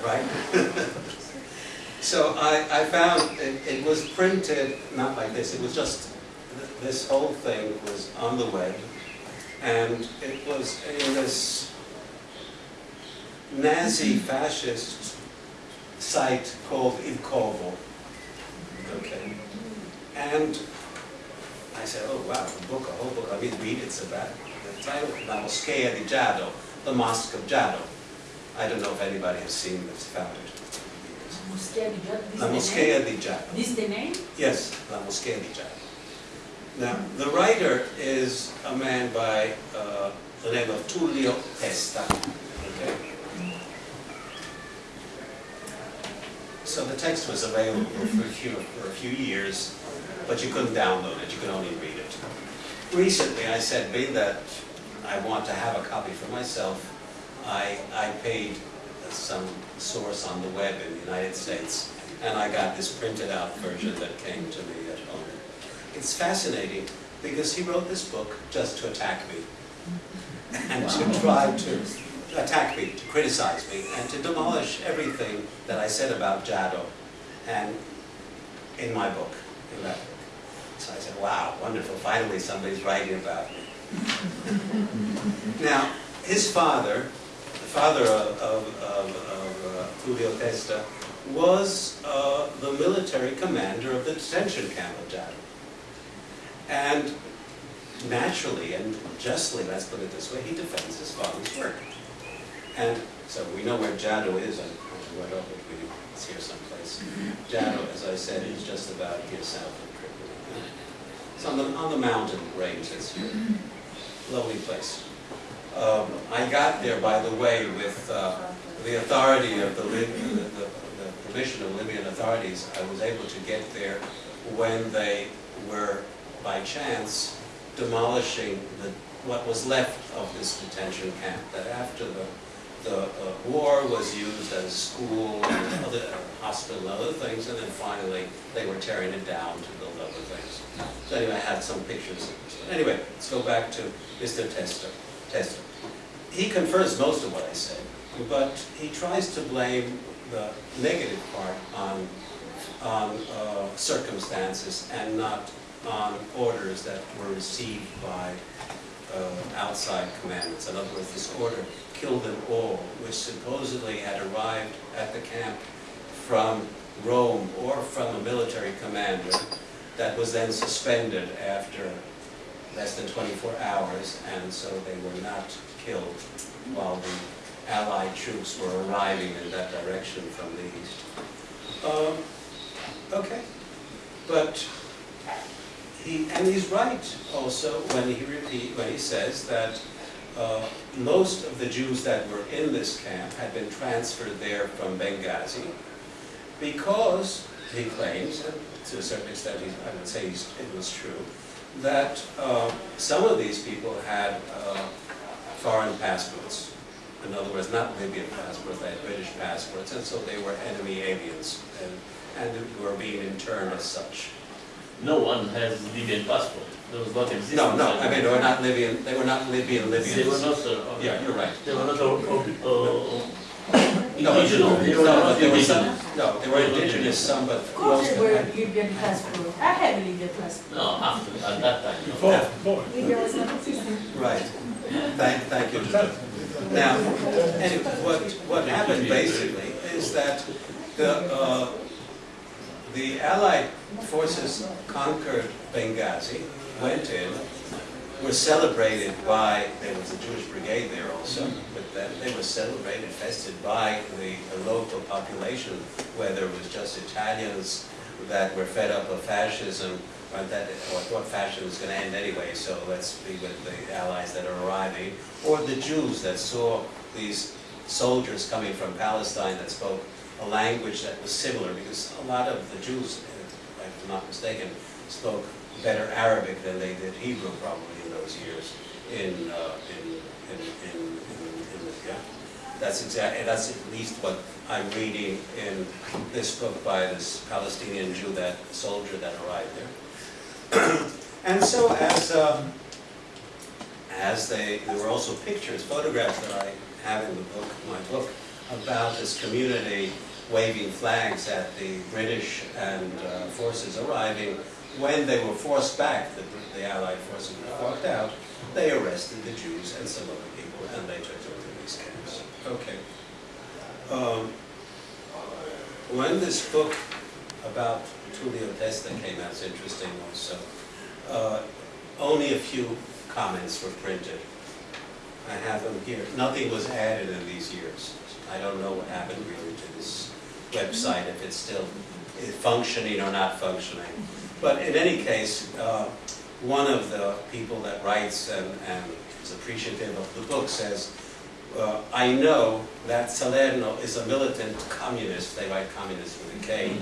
Right? So I, I found it, it was printed, not like this, it was just, this whole thing was on the web, and it was in this Nazi fascist site called Il Corvo. Okay. And I said, oh wow, a book, a whole book, I mean, read it's about the title, La Moschea di Giado, the Mosque of Giado. I don't know if anybody has seen this, found it. Moschea di Giada, this La? Moschea di Giado. This the name? Yes, La Moschea di Giado. Now, the writer is a man by uh, the name of Tullio Testa. Okay? So the text was available for a few, for a few years, but you couldn't download it, you could only read it. Recently, I said, being that I want to have a copy for myself, I, I paid some source on the web in the United States, and I got this printed out version that came to me at home. It's fascinating because he wrote this book just to attack me and to try to attack me, to criticize me, and to demolish everything that I said about Jado and in my book, in that book. So I said, wow, wonderful, finally somebody's writing about me. now, his father, the father of, of, of, of uh, Tullio Testa, was uh, the military commander of the detention camp of Jado. And naturally and justly, let's put it this way, he defends his father's work. And so we know where Jado is, I went over, we- it's here someplace. Jado, as I said, is just about here south of Tripoli. It's on the, on the mountain range that's here. Lovely place. Um, I got there, by the way, with uh, the authority of the, the, the permission of Libyan authorities. I was able to get there when they were, by chance, demolishing the, what was left of this detention camp. That after the, the uh, war was used as school and other, hospital and other things, and then finally, they were tearing it down to build other things. So anyway, I had some pictures. Anyway, let's go back to Mr. Testa. Testa. He confirms most of what I said, but he tries to blame the negative part on, on uh, circumstances and not on orders that were received by uh, outside commandments. In other words, this order, kill them all, which supposedly had arrived at the camp from Rome or from a military commander that was then suspended after less than 24 hours, and so they were not killed while the Allied troops were arriving in that direction from the east. Um, Okay, but he, and he's right also when he repeat, when he says that uh, most of the Jews that were in this camp had been transferred there from Benghazi because, he claims, and to a certain extent, I would say it was true, that uh, some of these people had uh, foreign passports. In other words, not Libyan passports, they had British passports, and so they were enemy aliens and, and were being interned as such. No one has Libyan passport. There was not existing. No, no, I mean, they were not Libyan, they were not Libyan Libyans. They were not, uh, Yeah, you're right. They were not, uh, No, indigenous. They were no, not there were some, indigenous. no, they were indigenous, some, but Of course most they were had. Libyan passport. I have Libyan passport. No, after, at that time. no. Before, before. Libya was not existing. Right. Thank, thank you. Now, anyway, what, what happened basically is that the, uh, the Allied forces conquered Benghazi, went in, were celebrated by, there was a Jewish brigade there also, then they were celebrated, fested by the local population, whether it was just Italians that were fed up of fascism, or that, or thought fascism was gonna end anyway, so let's be with the allies that are arriving, or the Jews that saw these soldiers coming from Palestine that spoke a language that was similar, because a lot of the Jews, if I'm not mistaken, spoke better Arabic than they did Hebrew probably in those years in, uh, in, in, in, in That's exactly, that's at least what I'm reading in this book by this Palestinian Jew, that soldier that arrived there. And so as, um, as they, there were also pictures, photographs that I have in the book, my book, about this community waving flags at the British and uh, forces arriving. When they were forced back, the, the Allied forces were out, they arrested the Jews and some other people, and they took them. Okay. Um, when this book about Tullio Testa came out, it's interesting also, uh, only a few comments were printed. I have them here. Nothing was added in these years. I don't know what happened really to this website, if it's still functioning or not functioning. But in any case, uh, one of the people that writes and, and is appreciative of the book says, uh, I know that Salerno is a militant communist, they write communist with a K,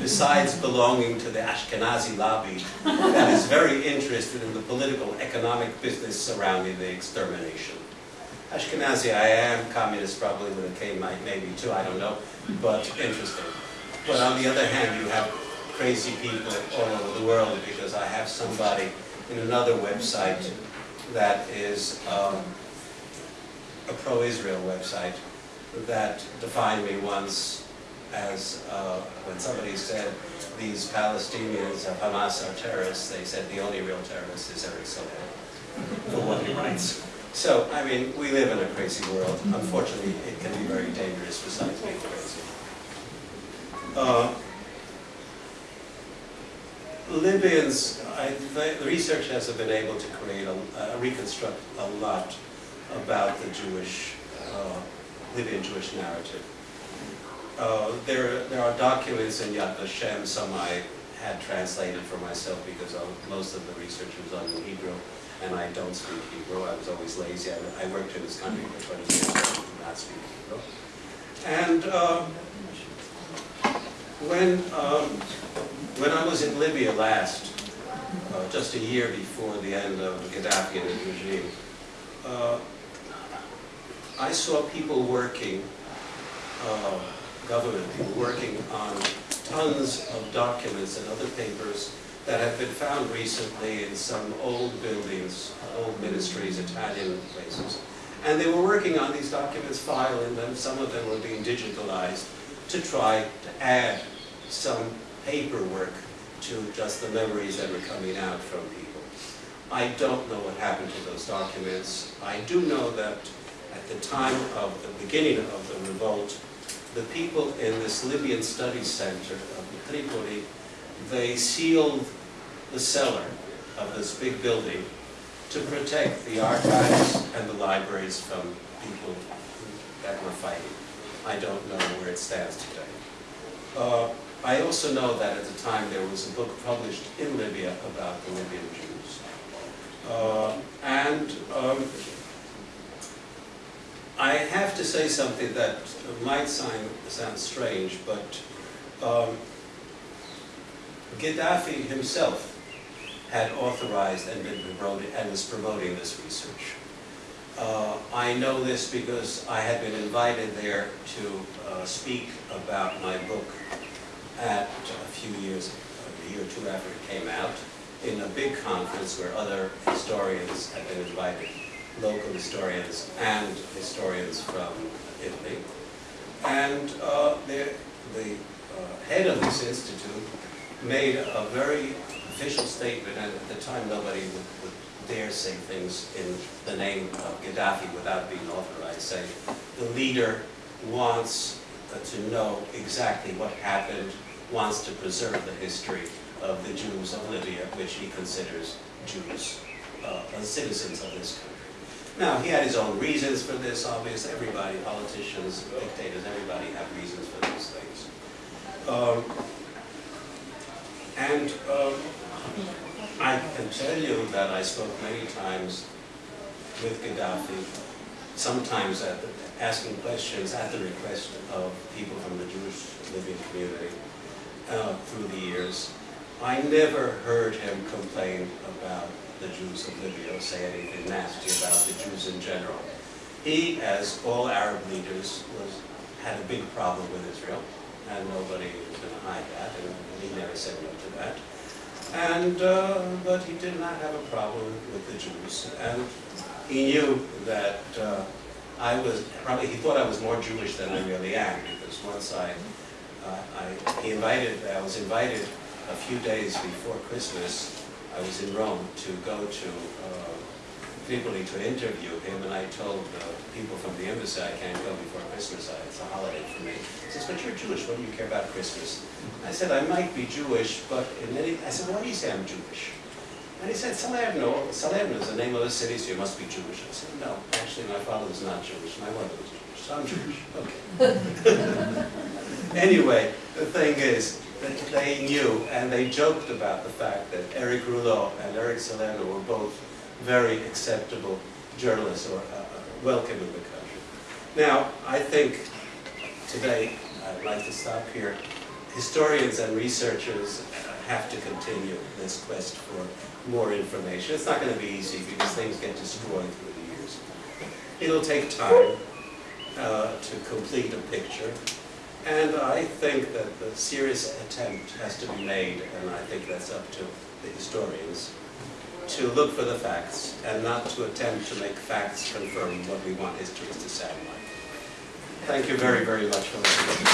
besides belonging to the Ashkenazi lobby that is very interested in the political, economic business surrounding the extermination. Ashkenazi, I am communist probably with a K, might- maybe too, I don't know, but interesting. But on the other hand, you have crazy people all over the world because I have somebody in another website that is um, a pro-Israel website that defined me once as, uh, when somebody said these Palestinians of Hamas are terrorists, they said the only real terrorist is Eric Soler, for what he writes. So, I mean, we live in a crazy world. Unfortunately, it can be very dangerous besides being crazy. Uh, Libyans, I, the the research hasn't been able to create a, uh, reconstruct a lot about the Jewish, uh, Libyan Jewish narrative. Uh, there, there are documents in Yad Vashem, some I had translated for myself because most of the research was on Hebrew, and I don't speak Hebrew. I was always lazy. I, I worked in this country for 20 years, I did not speak Hebrew. And um, when, um, when I was in Libya last, uh, just a year before the end of Gaddafi and his regime, uh, I saw people working, uh, government people working on tons of documents and other papers that have been found recently in some old buildings, old ministries, Italian places. And they were working on these documents, filing them, some of them were being digitalized to try to add some paperwork to just the memories that were coming out from people. I don't know what happened to those documents. I do know that at the time of the beginning of the revolt, the people in this Libyan Studies Center of Tripoli, they sealed the cellar of this big building to protect the archives and the libraries from people that were fighting. I don't know where it stands today. Uh, I also know that at the time there was a book published in Libya about the Libyan Jews. Uh, and um, I have to say something that might sound, sound strange, but um, Gaddafi himself had authorized and been promoting, and was promoting this research. Uh, I know this because I had been invited there to uh, speak about my book at a few years, a year or two after it came out, in a big conference where other historians had been invited, local historians and historians from Italy. And uh, the, the uh, head of this institute made a very official statement, and at the time nobody would, would dare say things in the name of Gaddafi without being authorized, say, the leader wants uh, to know exactly what happened, wants to preserve the history of the Jews of Libya, which he considers Jews, uh, citizens of this country. Now, he had his own reasons for this, obviously, everybody, politicians, dictators, everybody have reasons for these things. Um, and um, I can tell you that I spoke many times with Gaddafi, sometimes at the, asking questions at the request of people from the Jewish Libyan community uh, through the years. I never heard him complain about the Jews of Libya or say anything nasty about the Jews in general. He, as all Arab leaders, was, had a big problem with Israel, and nobody was going to hide that, and he never said no to that. And, uh, but he did not have a problem with the Jews, and he knew that uh, I was, probably, he thought I was more Jewish than I really am, because once I, uh, I, he invited, I was invited a few days before Christmas, I was in Rome to go to uh, Tripoli to interview him, and I told uh, people from the embassy I can't go before Christmas, it's a holiday for me. He says, but you're Jewish, what do you care about Christmas? I said, I might be Jewish, but in any, I said, why do you say I'm Jewish? And he said, Salerno, Salerno is the name of the city, so you must be Jewish. I said, no, actually my father was not Jewish, my mother was Jewish, so I'm Jewish, okay. Anyway, the thing is, that they knew, and they joked about the fact that Eric Rouleau and Eric Salerno were both very acceptable journalists or uh, welcome in the country. Now, I think today, I'd like to stop here. Historians and researchers have to continue this quest for more information. It's not going to be easy because things get destroyed through the years. It'll take time uh, to complete a picture. And I think that the serious attempt has to be made, and I think that's up to the historians, to look for the facts and not to attempt to make facts confirm what we want histories to sound like. Thank you very, very much for listening.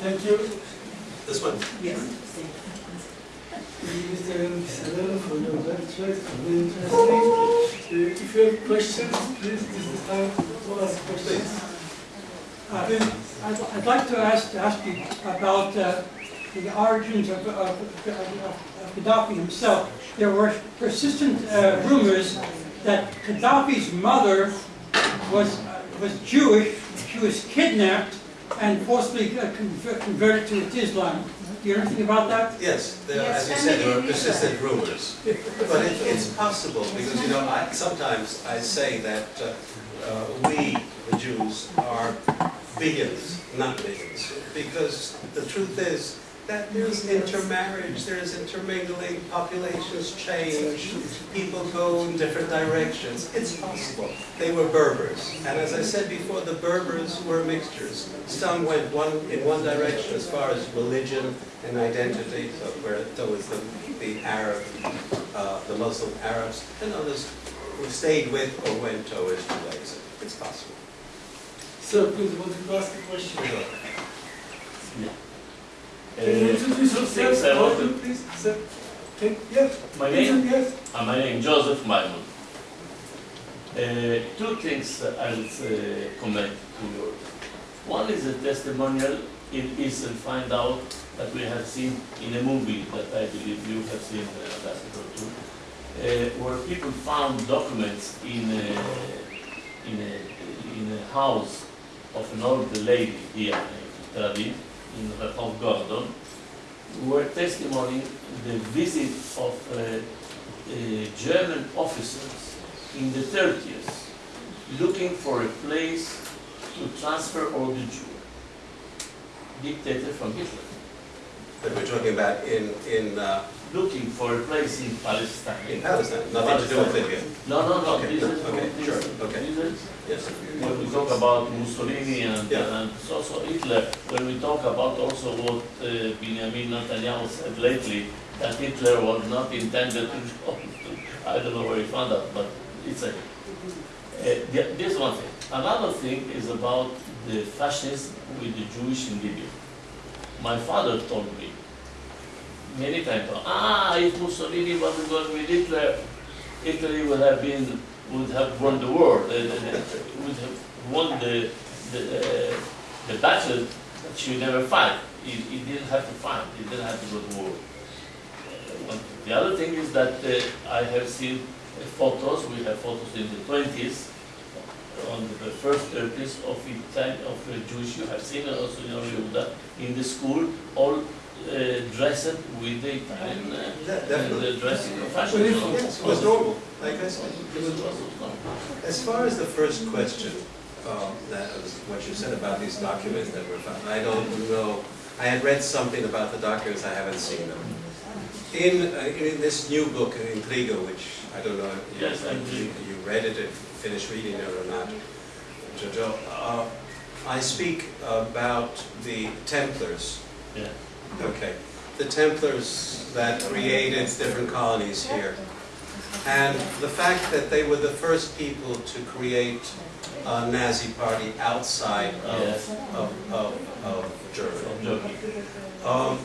Thank you. This one. Yes. Interesting. Uh, If you have questions, please, this is time to ask questions. Uh, I'd like to ask, ask you about uh, the origins of of- of Gaddafi himself. There were persistent uh, rumors that Gaddafi's mother was, was Jewish, she was kidnapped and forcibly uh, converted to Islam. Do you know anything about that? Yes, there, Yes, as you and said, there are is. persistent rumors. But it, it's possible, because, you know, I, sometimes I say that uh, uh, we, the Jews, are billions, not millions. Because the truth is that there's intermarriage, there's intermingling, populations change, people go in different directions. It's possible. They were Berbers. And as I said before, the Berbers were mixtures. Some went one, in one direction as far as religion and identity, so where towards the, the Arab, uh, the Muslim Arabs, and others who stayed with or went towards Judaism. It's possible. Sir, please, want to ask a question? Can you introduce yourself, I want Gordon, please? Sir, yes, My name, yes. uh, my name Joseph Maimon. Uh, two things I will uh, comment to you. One is a testimonial in Israel, find out that we have seen in a movie that I believe you have seen, uh, Ambassador too, uh, where people found documents in a, in a, in a house of an old lady here in Tel Aviv, in Rehov Gordon, who were testimonying the visit of uh, uh, German officers in the 30s, looking for a place to transfer all the Jews. dictated from Hitler, That we're talking about in, in, uh, looking for a place in Palestine. in Palestine, nothing to do with Libya. No, no, no, Okay, this is, okay, this sure, okay. this is- Yes. when we talk about Mussolini and, Yeah. and also Hitler, when we talk about also what uh, Benjamin Netanyahu said lately, that Hitler was not intended to go to, I don't know where he found that, but it's a, uh, this one thing. Another thing is about the fascism with the Jewish in Libya. My father told me many times, ah, if Mussolini wasn't going with Hitler, Italy would have been, would have won the war, would have won the, the, uh, the battle that she never fight. He didn't have to fight, he didn't have to go to war. Uh. The other thing is that uh, I have seen uh, photos, we have photos in the twenties, on the first thirties of Italian, of Jewish, you have seen also in Yehuda, in the school, all uh, dressed with the Italian uh, the dressing of fashion. Well, Yes, it was normal, like I said. It was normal. As far as the first question, um, that was what you said about these documents that were found, I don't know. I had read something about the documents, I haven't seen them. In, uh, in this new book, Intrigo, which I don't know if you- Yes, you you read it, if you finished reading it or not, Jojo, uh, I speak about the Templars Yeah. Okay. The Templars that created different colonies here. And the fact that they were the first people to create a Nazi party outside Yes. of, of, of, of Germany. Um,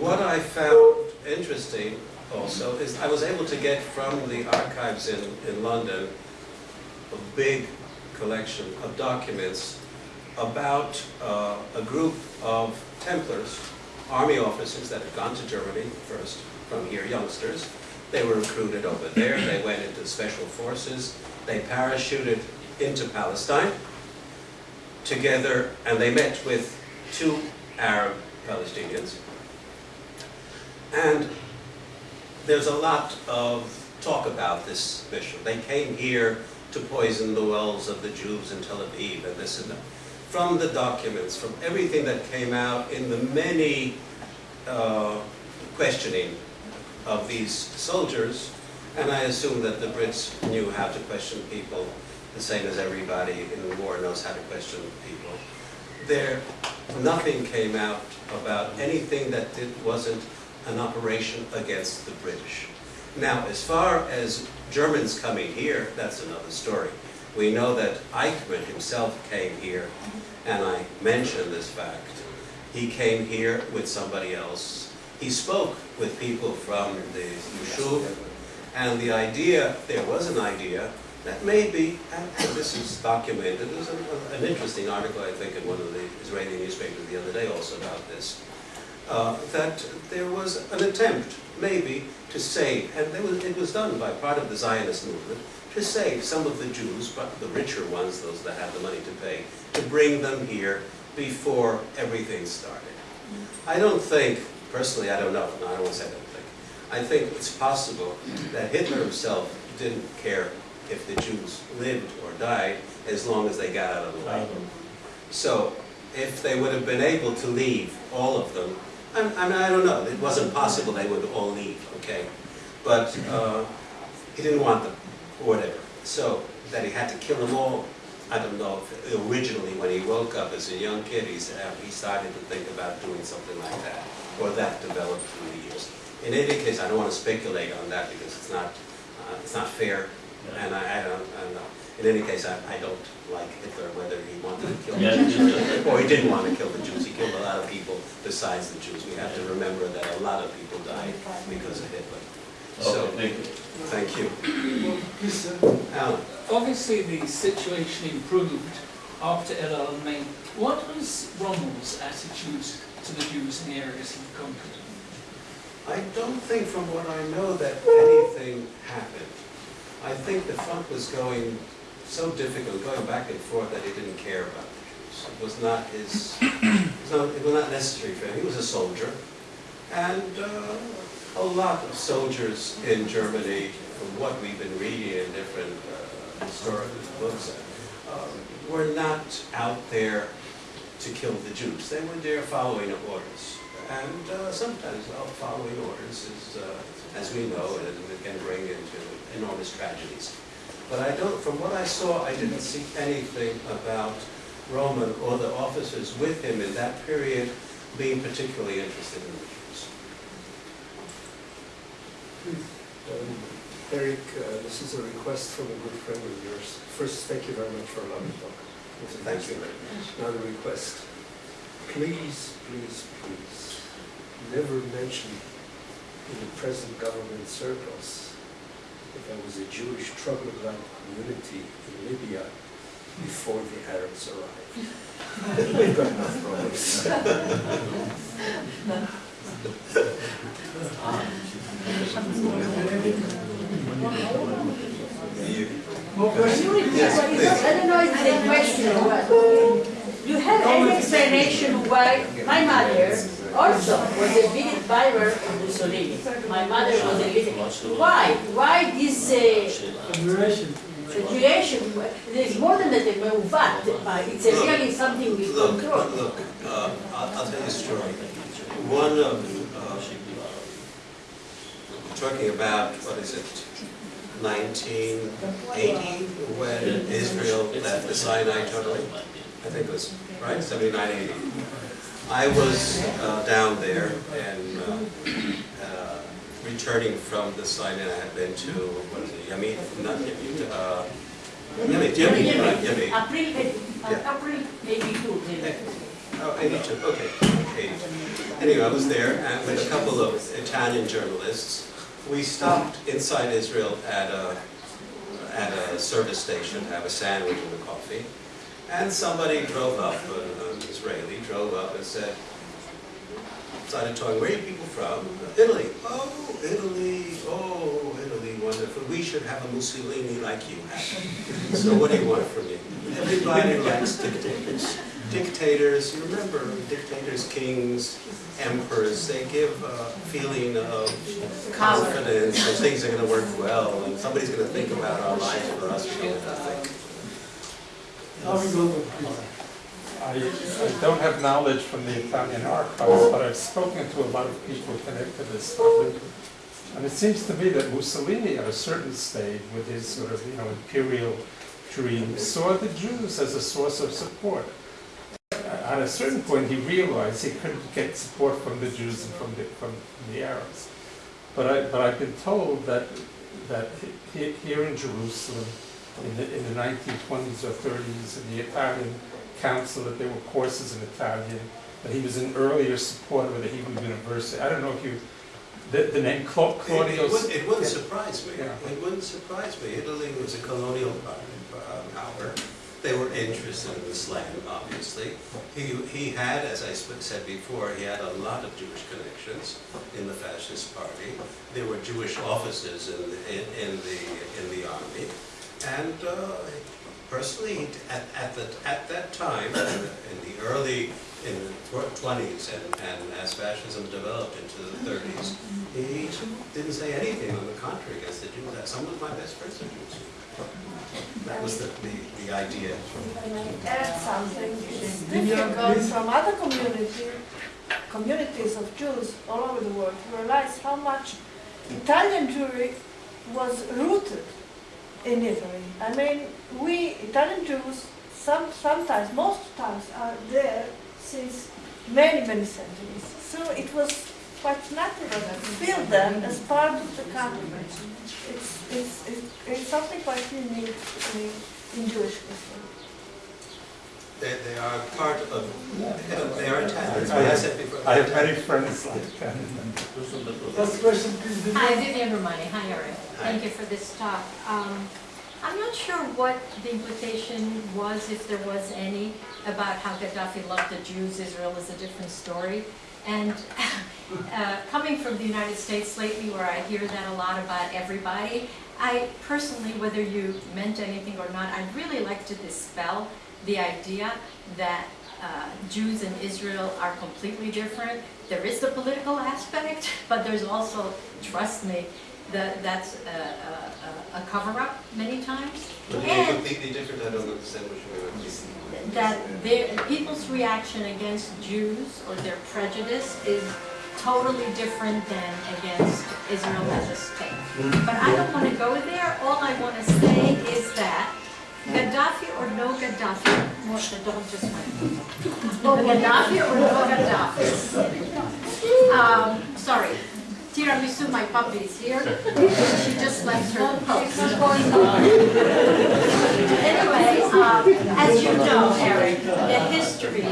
what I found interesting also is I was able to get from the archives in, in London a big collection of documents about uh, a group of Templars, army officers that had gone to Germany first, from here, youngsters. They were recruited over there, they went into special forces, they parachuted into Palestine together, and they met with two Arab Palestinians. And there's a lot of talk about this mission. They came here to poison the wells of the Jews in Tel Aviv and this and that. From the documents, from everything that came out in the many uh, questioning of these soldiers, and I assume that the Brits knew how to question people the same as everybody in the war knows how to question people. There, nothing came out about anything that it wasn't an operation against the British. Now, as far as Germans coming here, that's another story. We know that Eichmann himself came here, and I mention this fact. He came here with somebody else, he spoke with people from the Yishuv, and the idea, there was an idea that maybe, and this is documented, there's an, an interesting article, I think, in one of the Israeli newspapers the other day also about this, uh, that there was an attempt, maybe, to save, and was, it was done by part of the Zionist movement, to save some of the Jews, but the richer ones, those that had the money to pay, to bring them here before everything started. I don't think, personally, I don't know, no, I don't want to say I don't think. I think it's possible that Hitler himself didn't care if the Jews lived or died as long as they got out of the way. So if they would have been able to leave, all of them, I, I mean, I don't know, it wasn't possible they would all leave, okay? But uh, he didn't want them, or whatever. So that he had to kill them all, I don't know, if originally when he woke up as a young kid, he said, he started to think about doing something like that, or that developed through the years. In any case, I don't want to speculate on that because it's not, uh, it's not fair, and I, I don't, I don't know. In any case, I, I don't like Hitler, whether he wanted to kill the Jews or he didn't want to kill the Jews. He killed a lot of people besides the Jews. We have to remember that a lot of people died because of Hitler. So, Okay, thank you. thank you. Please, sir. Alan? Obviously, the situation improved after El Alamein. What was Rommel's attitude to the Jews in the areas he conquered? I don't think from what I know that anything happened. I think the front was going so difficult, going back and forth, that he didn't care about the Jews. It was not his, it was not, it was not necessary for him. He was a soldier. And uh, a lot of soldiers in Germany, from what we've been reading in different uh, historical books, um, were not out there to kill the Jews. They were there following orders. And uh, sometimes following orders is, uh, as we know, it can bring into enormous tragedies. But I don't, from what I saw, I didn't see anything about Rommel or the officers with him in that period being particularly interested in the Jews. Um, Eric, uh, this is a request from a good friend of yours. First, thank you very much for allowing me to talk. It's a Thank you. Another request. Please, please, please, never mention in the present government circles that there was a Jewish troglodyte community in Libya before the Arabs arrived. We've got enough problems. Yes, You have any explanation why my mother also was a big buyer of Mussolini. My mother was a big. Why? Why this uh, situation? There's more than that, but it's really something we look, control. Look, uh, I'll tell you a story. One of talking about, what is it, 1980, when Israel left the Sinai totally? I think it was, right, 79, 80. I was uh, down there and uh, uh, returning from the Sinai, I had been to, what is it, Yamit, not Yamit, uh, Yamit, Yamit, right, Yamit. April, Yeah. April eighty-two. Oh, 82, okay, Anyway, I was there with a couple of Italian journalists. We stopped inside Israel at a, at a service station to have a sandwich and a coffee. And somebody drove up, an an Israeli drove up and said, started talking, where are you people from? Italy. Oh, Italy, oh, Italy, wonderful. We should have a Mussolini like you have. So what do you want from me? Everybody likes dictators. Dictators, you remember dictators, kings, emperors, they give a feeling of confidence that things are gonna work well and somebody's gonna think about our lives for us, we don't think. Now we go to, please. I, I don't have knowledge from the Italian archives, but I've spoken to a lot of people connected to this subject. And it seems to me that Mussolini, at a certain stage, with his sort of, you know, imperial dream, saw the Jews as a source of support. At a certain point, he realized he couldn't get support from the Jews and from the, from the Arabs. But I, but I've been told that, that here in Jerusalem, in the, in the 1920s or 30s, in the Italian council, that there were courses in Italian, but he was an earlier supporter of the Hebrew University. I don't know if you, the, the name Cla- It- It wouldn't, it wouldn't surprise me. Yeah. It wouldn't surprise me. Italy was a colonial uh, power. They were interested in this land, obviously. He, he had, as I said before, he had a lot of Jewish connections in the fascist party. There were Jewish officers in, the- in, in the, in the army. And uh, personally, at, at the, at that time, in the- in the early, in the twenties, and, and as fascism developed into the thirties, he didn't say anything on the contrary against the Jews. That Some of my best friends are Jews. That was the, the, the idea. add something, it's difficult from other community, communities of Jews all over the world to realize how much Italian Jewry was rooted in Italy. I mean, we Italian Jews, some, sometimes, most times, are there since many, many centuries. So it was quite natural to feel them as part of the country. It's, it's, it's, it's something quite unique in, in Jewish history. They, they are part of, they are Italians. As I said before. I have many friends like that. Last question, please. Hi, Vivienne. Vivienne Roumani. Hi, Eric. Thank you for this talk. Um, I'm not sure what the implication was, if there was any, about how Gaddafi loved the Jews. Israel is a different story. And uh, coming from the United States lately, where I hear that a lot about everybody, I personally, whether you meant anything or not, I'd really like to dispel the idea that uh, Jews in Israel are completely different. There is the political aspect, but there's also, trust me, that that's a, a, a cover-up many times. And completely different, I don't understand what you mean. That their, people's reaction against Jews or their prejudice is totally different than against Israel as a state. But I don't want to go there. All I want to say is that Gaddafi or no Gaddafi, Moshe, don't just wait. Gaddafi or no Gaddafi. Um, sorry, Tiramisu, my puppy is here. She just left her post. Anyway, um, as you know, Eric, the history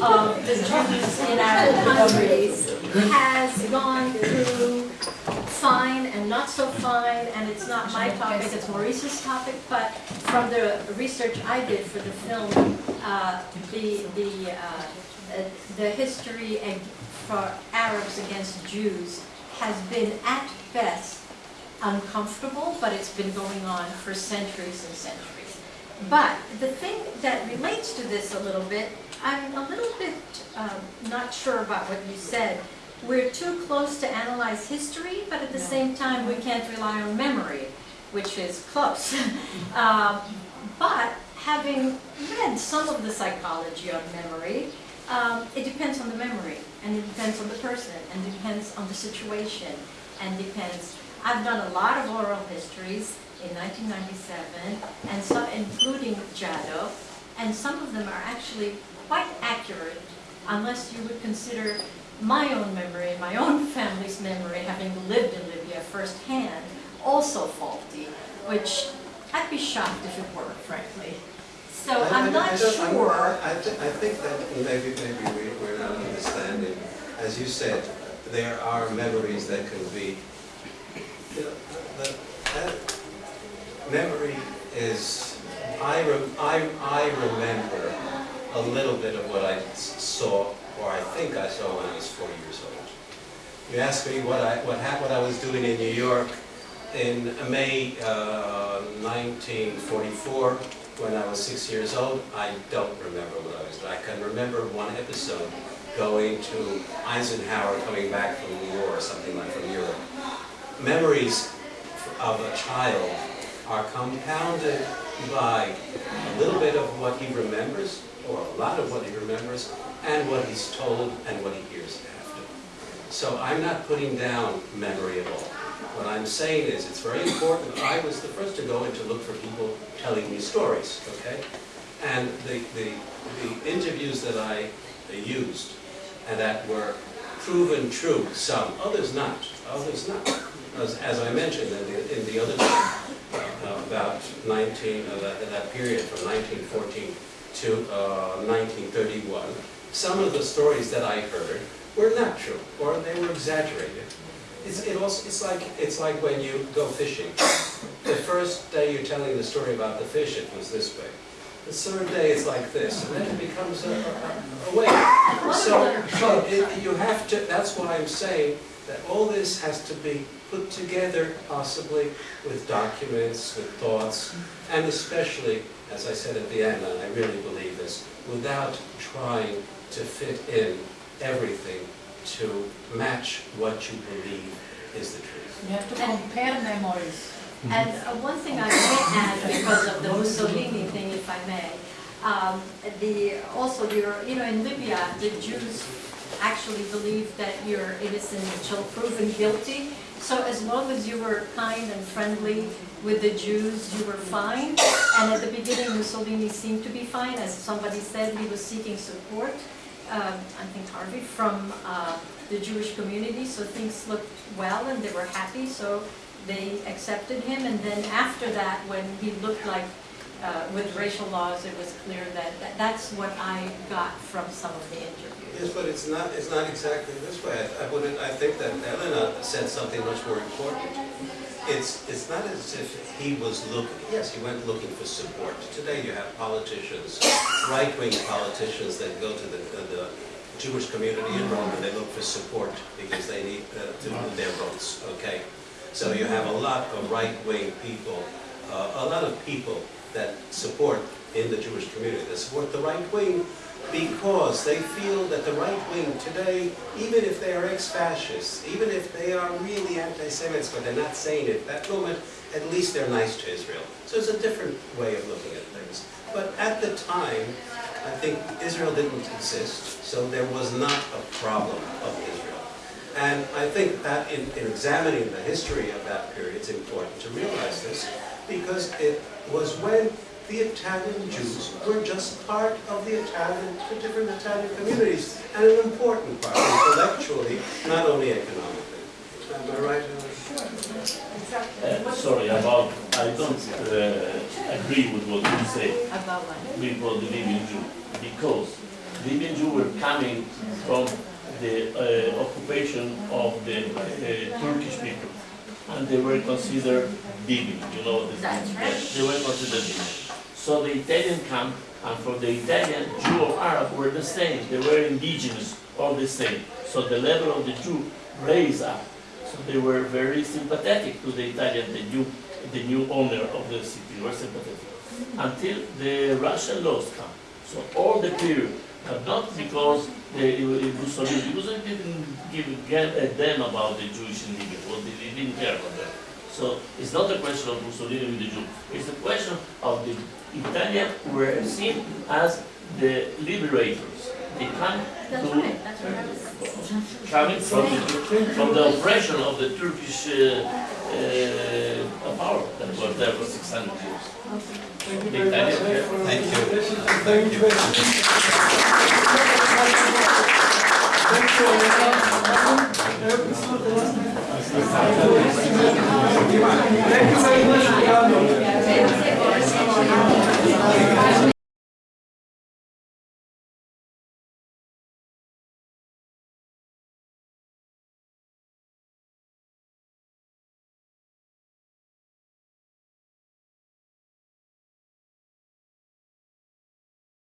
of the Jews in our countries has gone through fine and not so fine, and it's not my topic, it's Maurice's topic, but from the research I did for the film, uh, the, the, uh, the history for Arabs against Jews has been at best uncomfortable, but it's been going on for centuries and centuries. But the thing that relates to this a little bit, I'm a little bit um, not sure about what you said. We're too close to analyze history, but at the same time, we can't rely on memory, which is close. Um, But having read some of the psychology of memory, um, it depends on the memory, and it depends on the person, and depends on the situation, and depends. I've done a lot of oral histories in 1997, and some, including Jado, and some of them are actually quite accurate, unless you would consider my own memory, my own family's memory, having lived in Libya firsthand, also faulty, which I'd be shocked if it were, frankly. So I- I'm don't- I sure. I, thi- I think that maybe, maybe we- we're not understanding. As you said, there are memories that can be, you know, the, that memory is, I, rem- I, I remember a little bit of what I saw, or I think I saw when I was four years old. You asked me what I, what what I was doing in New York in May uh, 1944, when I was six years old, I don't remember what I was. I can remember one episode going to Eisenhower coming back from the war or something like from Europe. Memories of a child are compounded by a little bit of what he remembers, or a lot of what he remembers, and what he's told and what he hears after. So I'm not putting down memory at all. What I'm saying is, it's very important. I was the first to go in to look for people telling me stories, okay? And the, the, the interviews that I used, and that were proven true, some, others not, others not. As, as I mentioned in the, in the other uh, about 19, uh, that, that period from 1914 to uh, 1931, some of the stories that I heard were not true, or they were exaggerated. It's, it also, it's like, it's like when you go fishing. The first day you're telling the story about the fish, it was this way. The third day it's like this, and then it becomes a, a, a way. So, so it, you have to, that's why I'm saying that all this has to be put together possibly with documents, with thoughts, and especially, as I said at the end, and I really believe this, without trying to fit in everything to match what you believe is the truth. You have to compare memories. And uh, one thing I may add, because of the Mussolini thing, if I may, um, the, also, your, you know, in Libya, the Jews actually believe that you're innocent until proven guilty. So as long as you were kind and friendly with the Jews, you were fine. And at the beginning, Mussolini seemed to be fine. As somebody said, he was seeking support, um, I think Harvey, from uh, the Jewish community. So things looked well and they were happy. So they accepted him. And then after that, when he looked like uh, with racial laws, it was clear that, that that's what I got from some of the interviews. Yes, but it's not, it's not exactly this way. I I would, I think that Elena said something much more important. It's, it's not as if he was looking, yes, he went looking for support. Today you have politicians, right-wing politicians that go to the, the Jewish community in Rome and they look for support because they need uh, to move their votes, okay? So you have a lot of right-wing people, uh, a lot of people that support in the Jewish community, that support the right wing because they feel that the right wing today, even if they are ex-fascists, even if they are really anti-Semites, but they're not saying it at that moment, at least they're nice to Israel. So it's a different way of looking at things. But at the time, I think Israel didn't exist, so there was not a problem of Israel. And I think that in, in examining the history of that period, it's important to realize this, because it was when the Italian Jews were just part of the Italian, the different Italian communities, and an important part, intellectually, not only economically. Am I right? Uh, sorry about, I don't uh, agree with what you say About what? before the Libyan Jew, because Libyan Jew were coming from the uh, occupation of the uh, Turkish people, and they were considered Libyan, you know, the, That's right. they were considered Libyan. So the Italian camp, and for the Italian, Jew or Arab were the same, they were indigenous, all the same. So the level of the Jew raised up. So they were very sympathetic to the Italian, the new, the new owner of the city, were sympathetic. Until the racial laws come. So all the period, but not because the Mussolini, Mussolini didn't give a damn about the Jewish in well, they didn't care about that. So it's not a question of Mussolini with the Jew, it's a question of the Italians were seen as the liberators. They came to coming from the, from the oppression of the Turkish uh, uh, power that was there for 600 years. Thank you. Very much. Thank you. Thank you. Thank you very much, Thank you.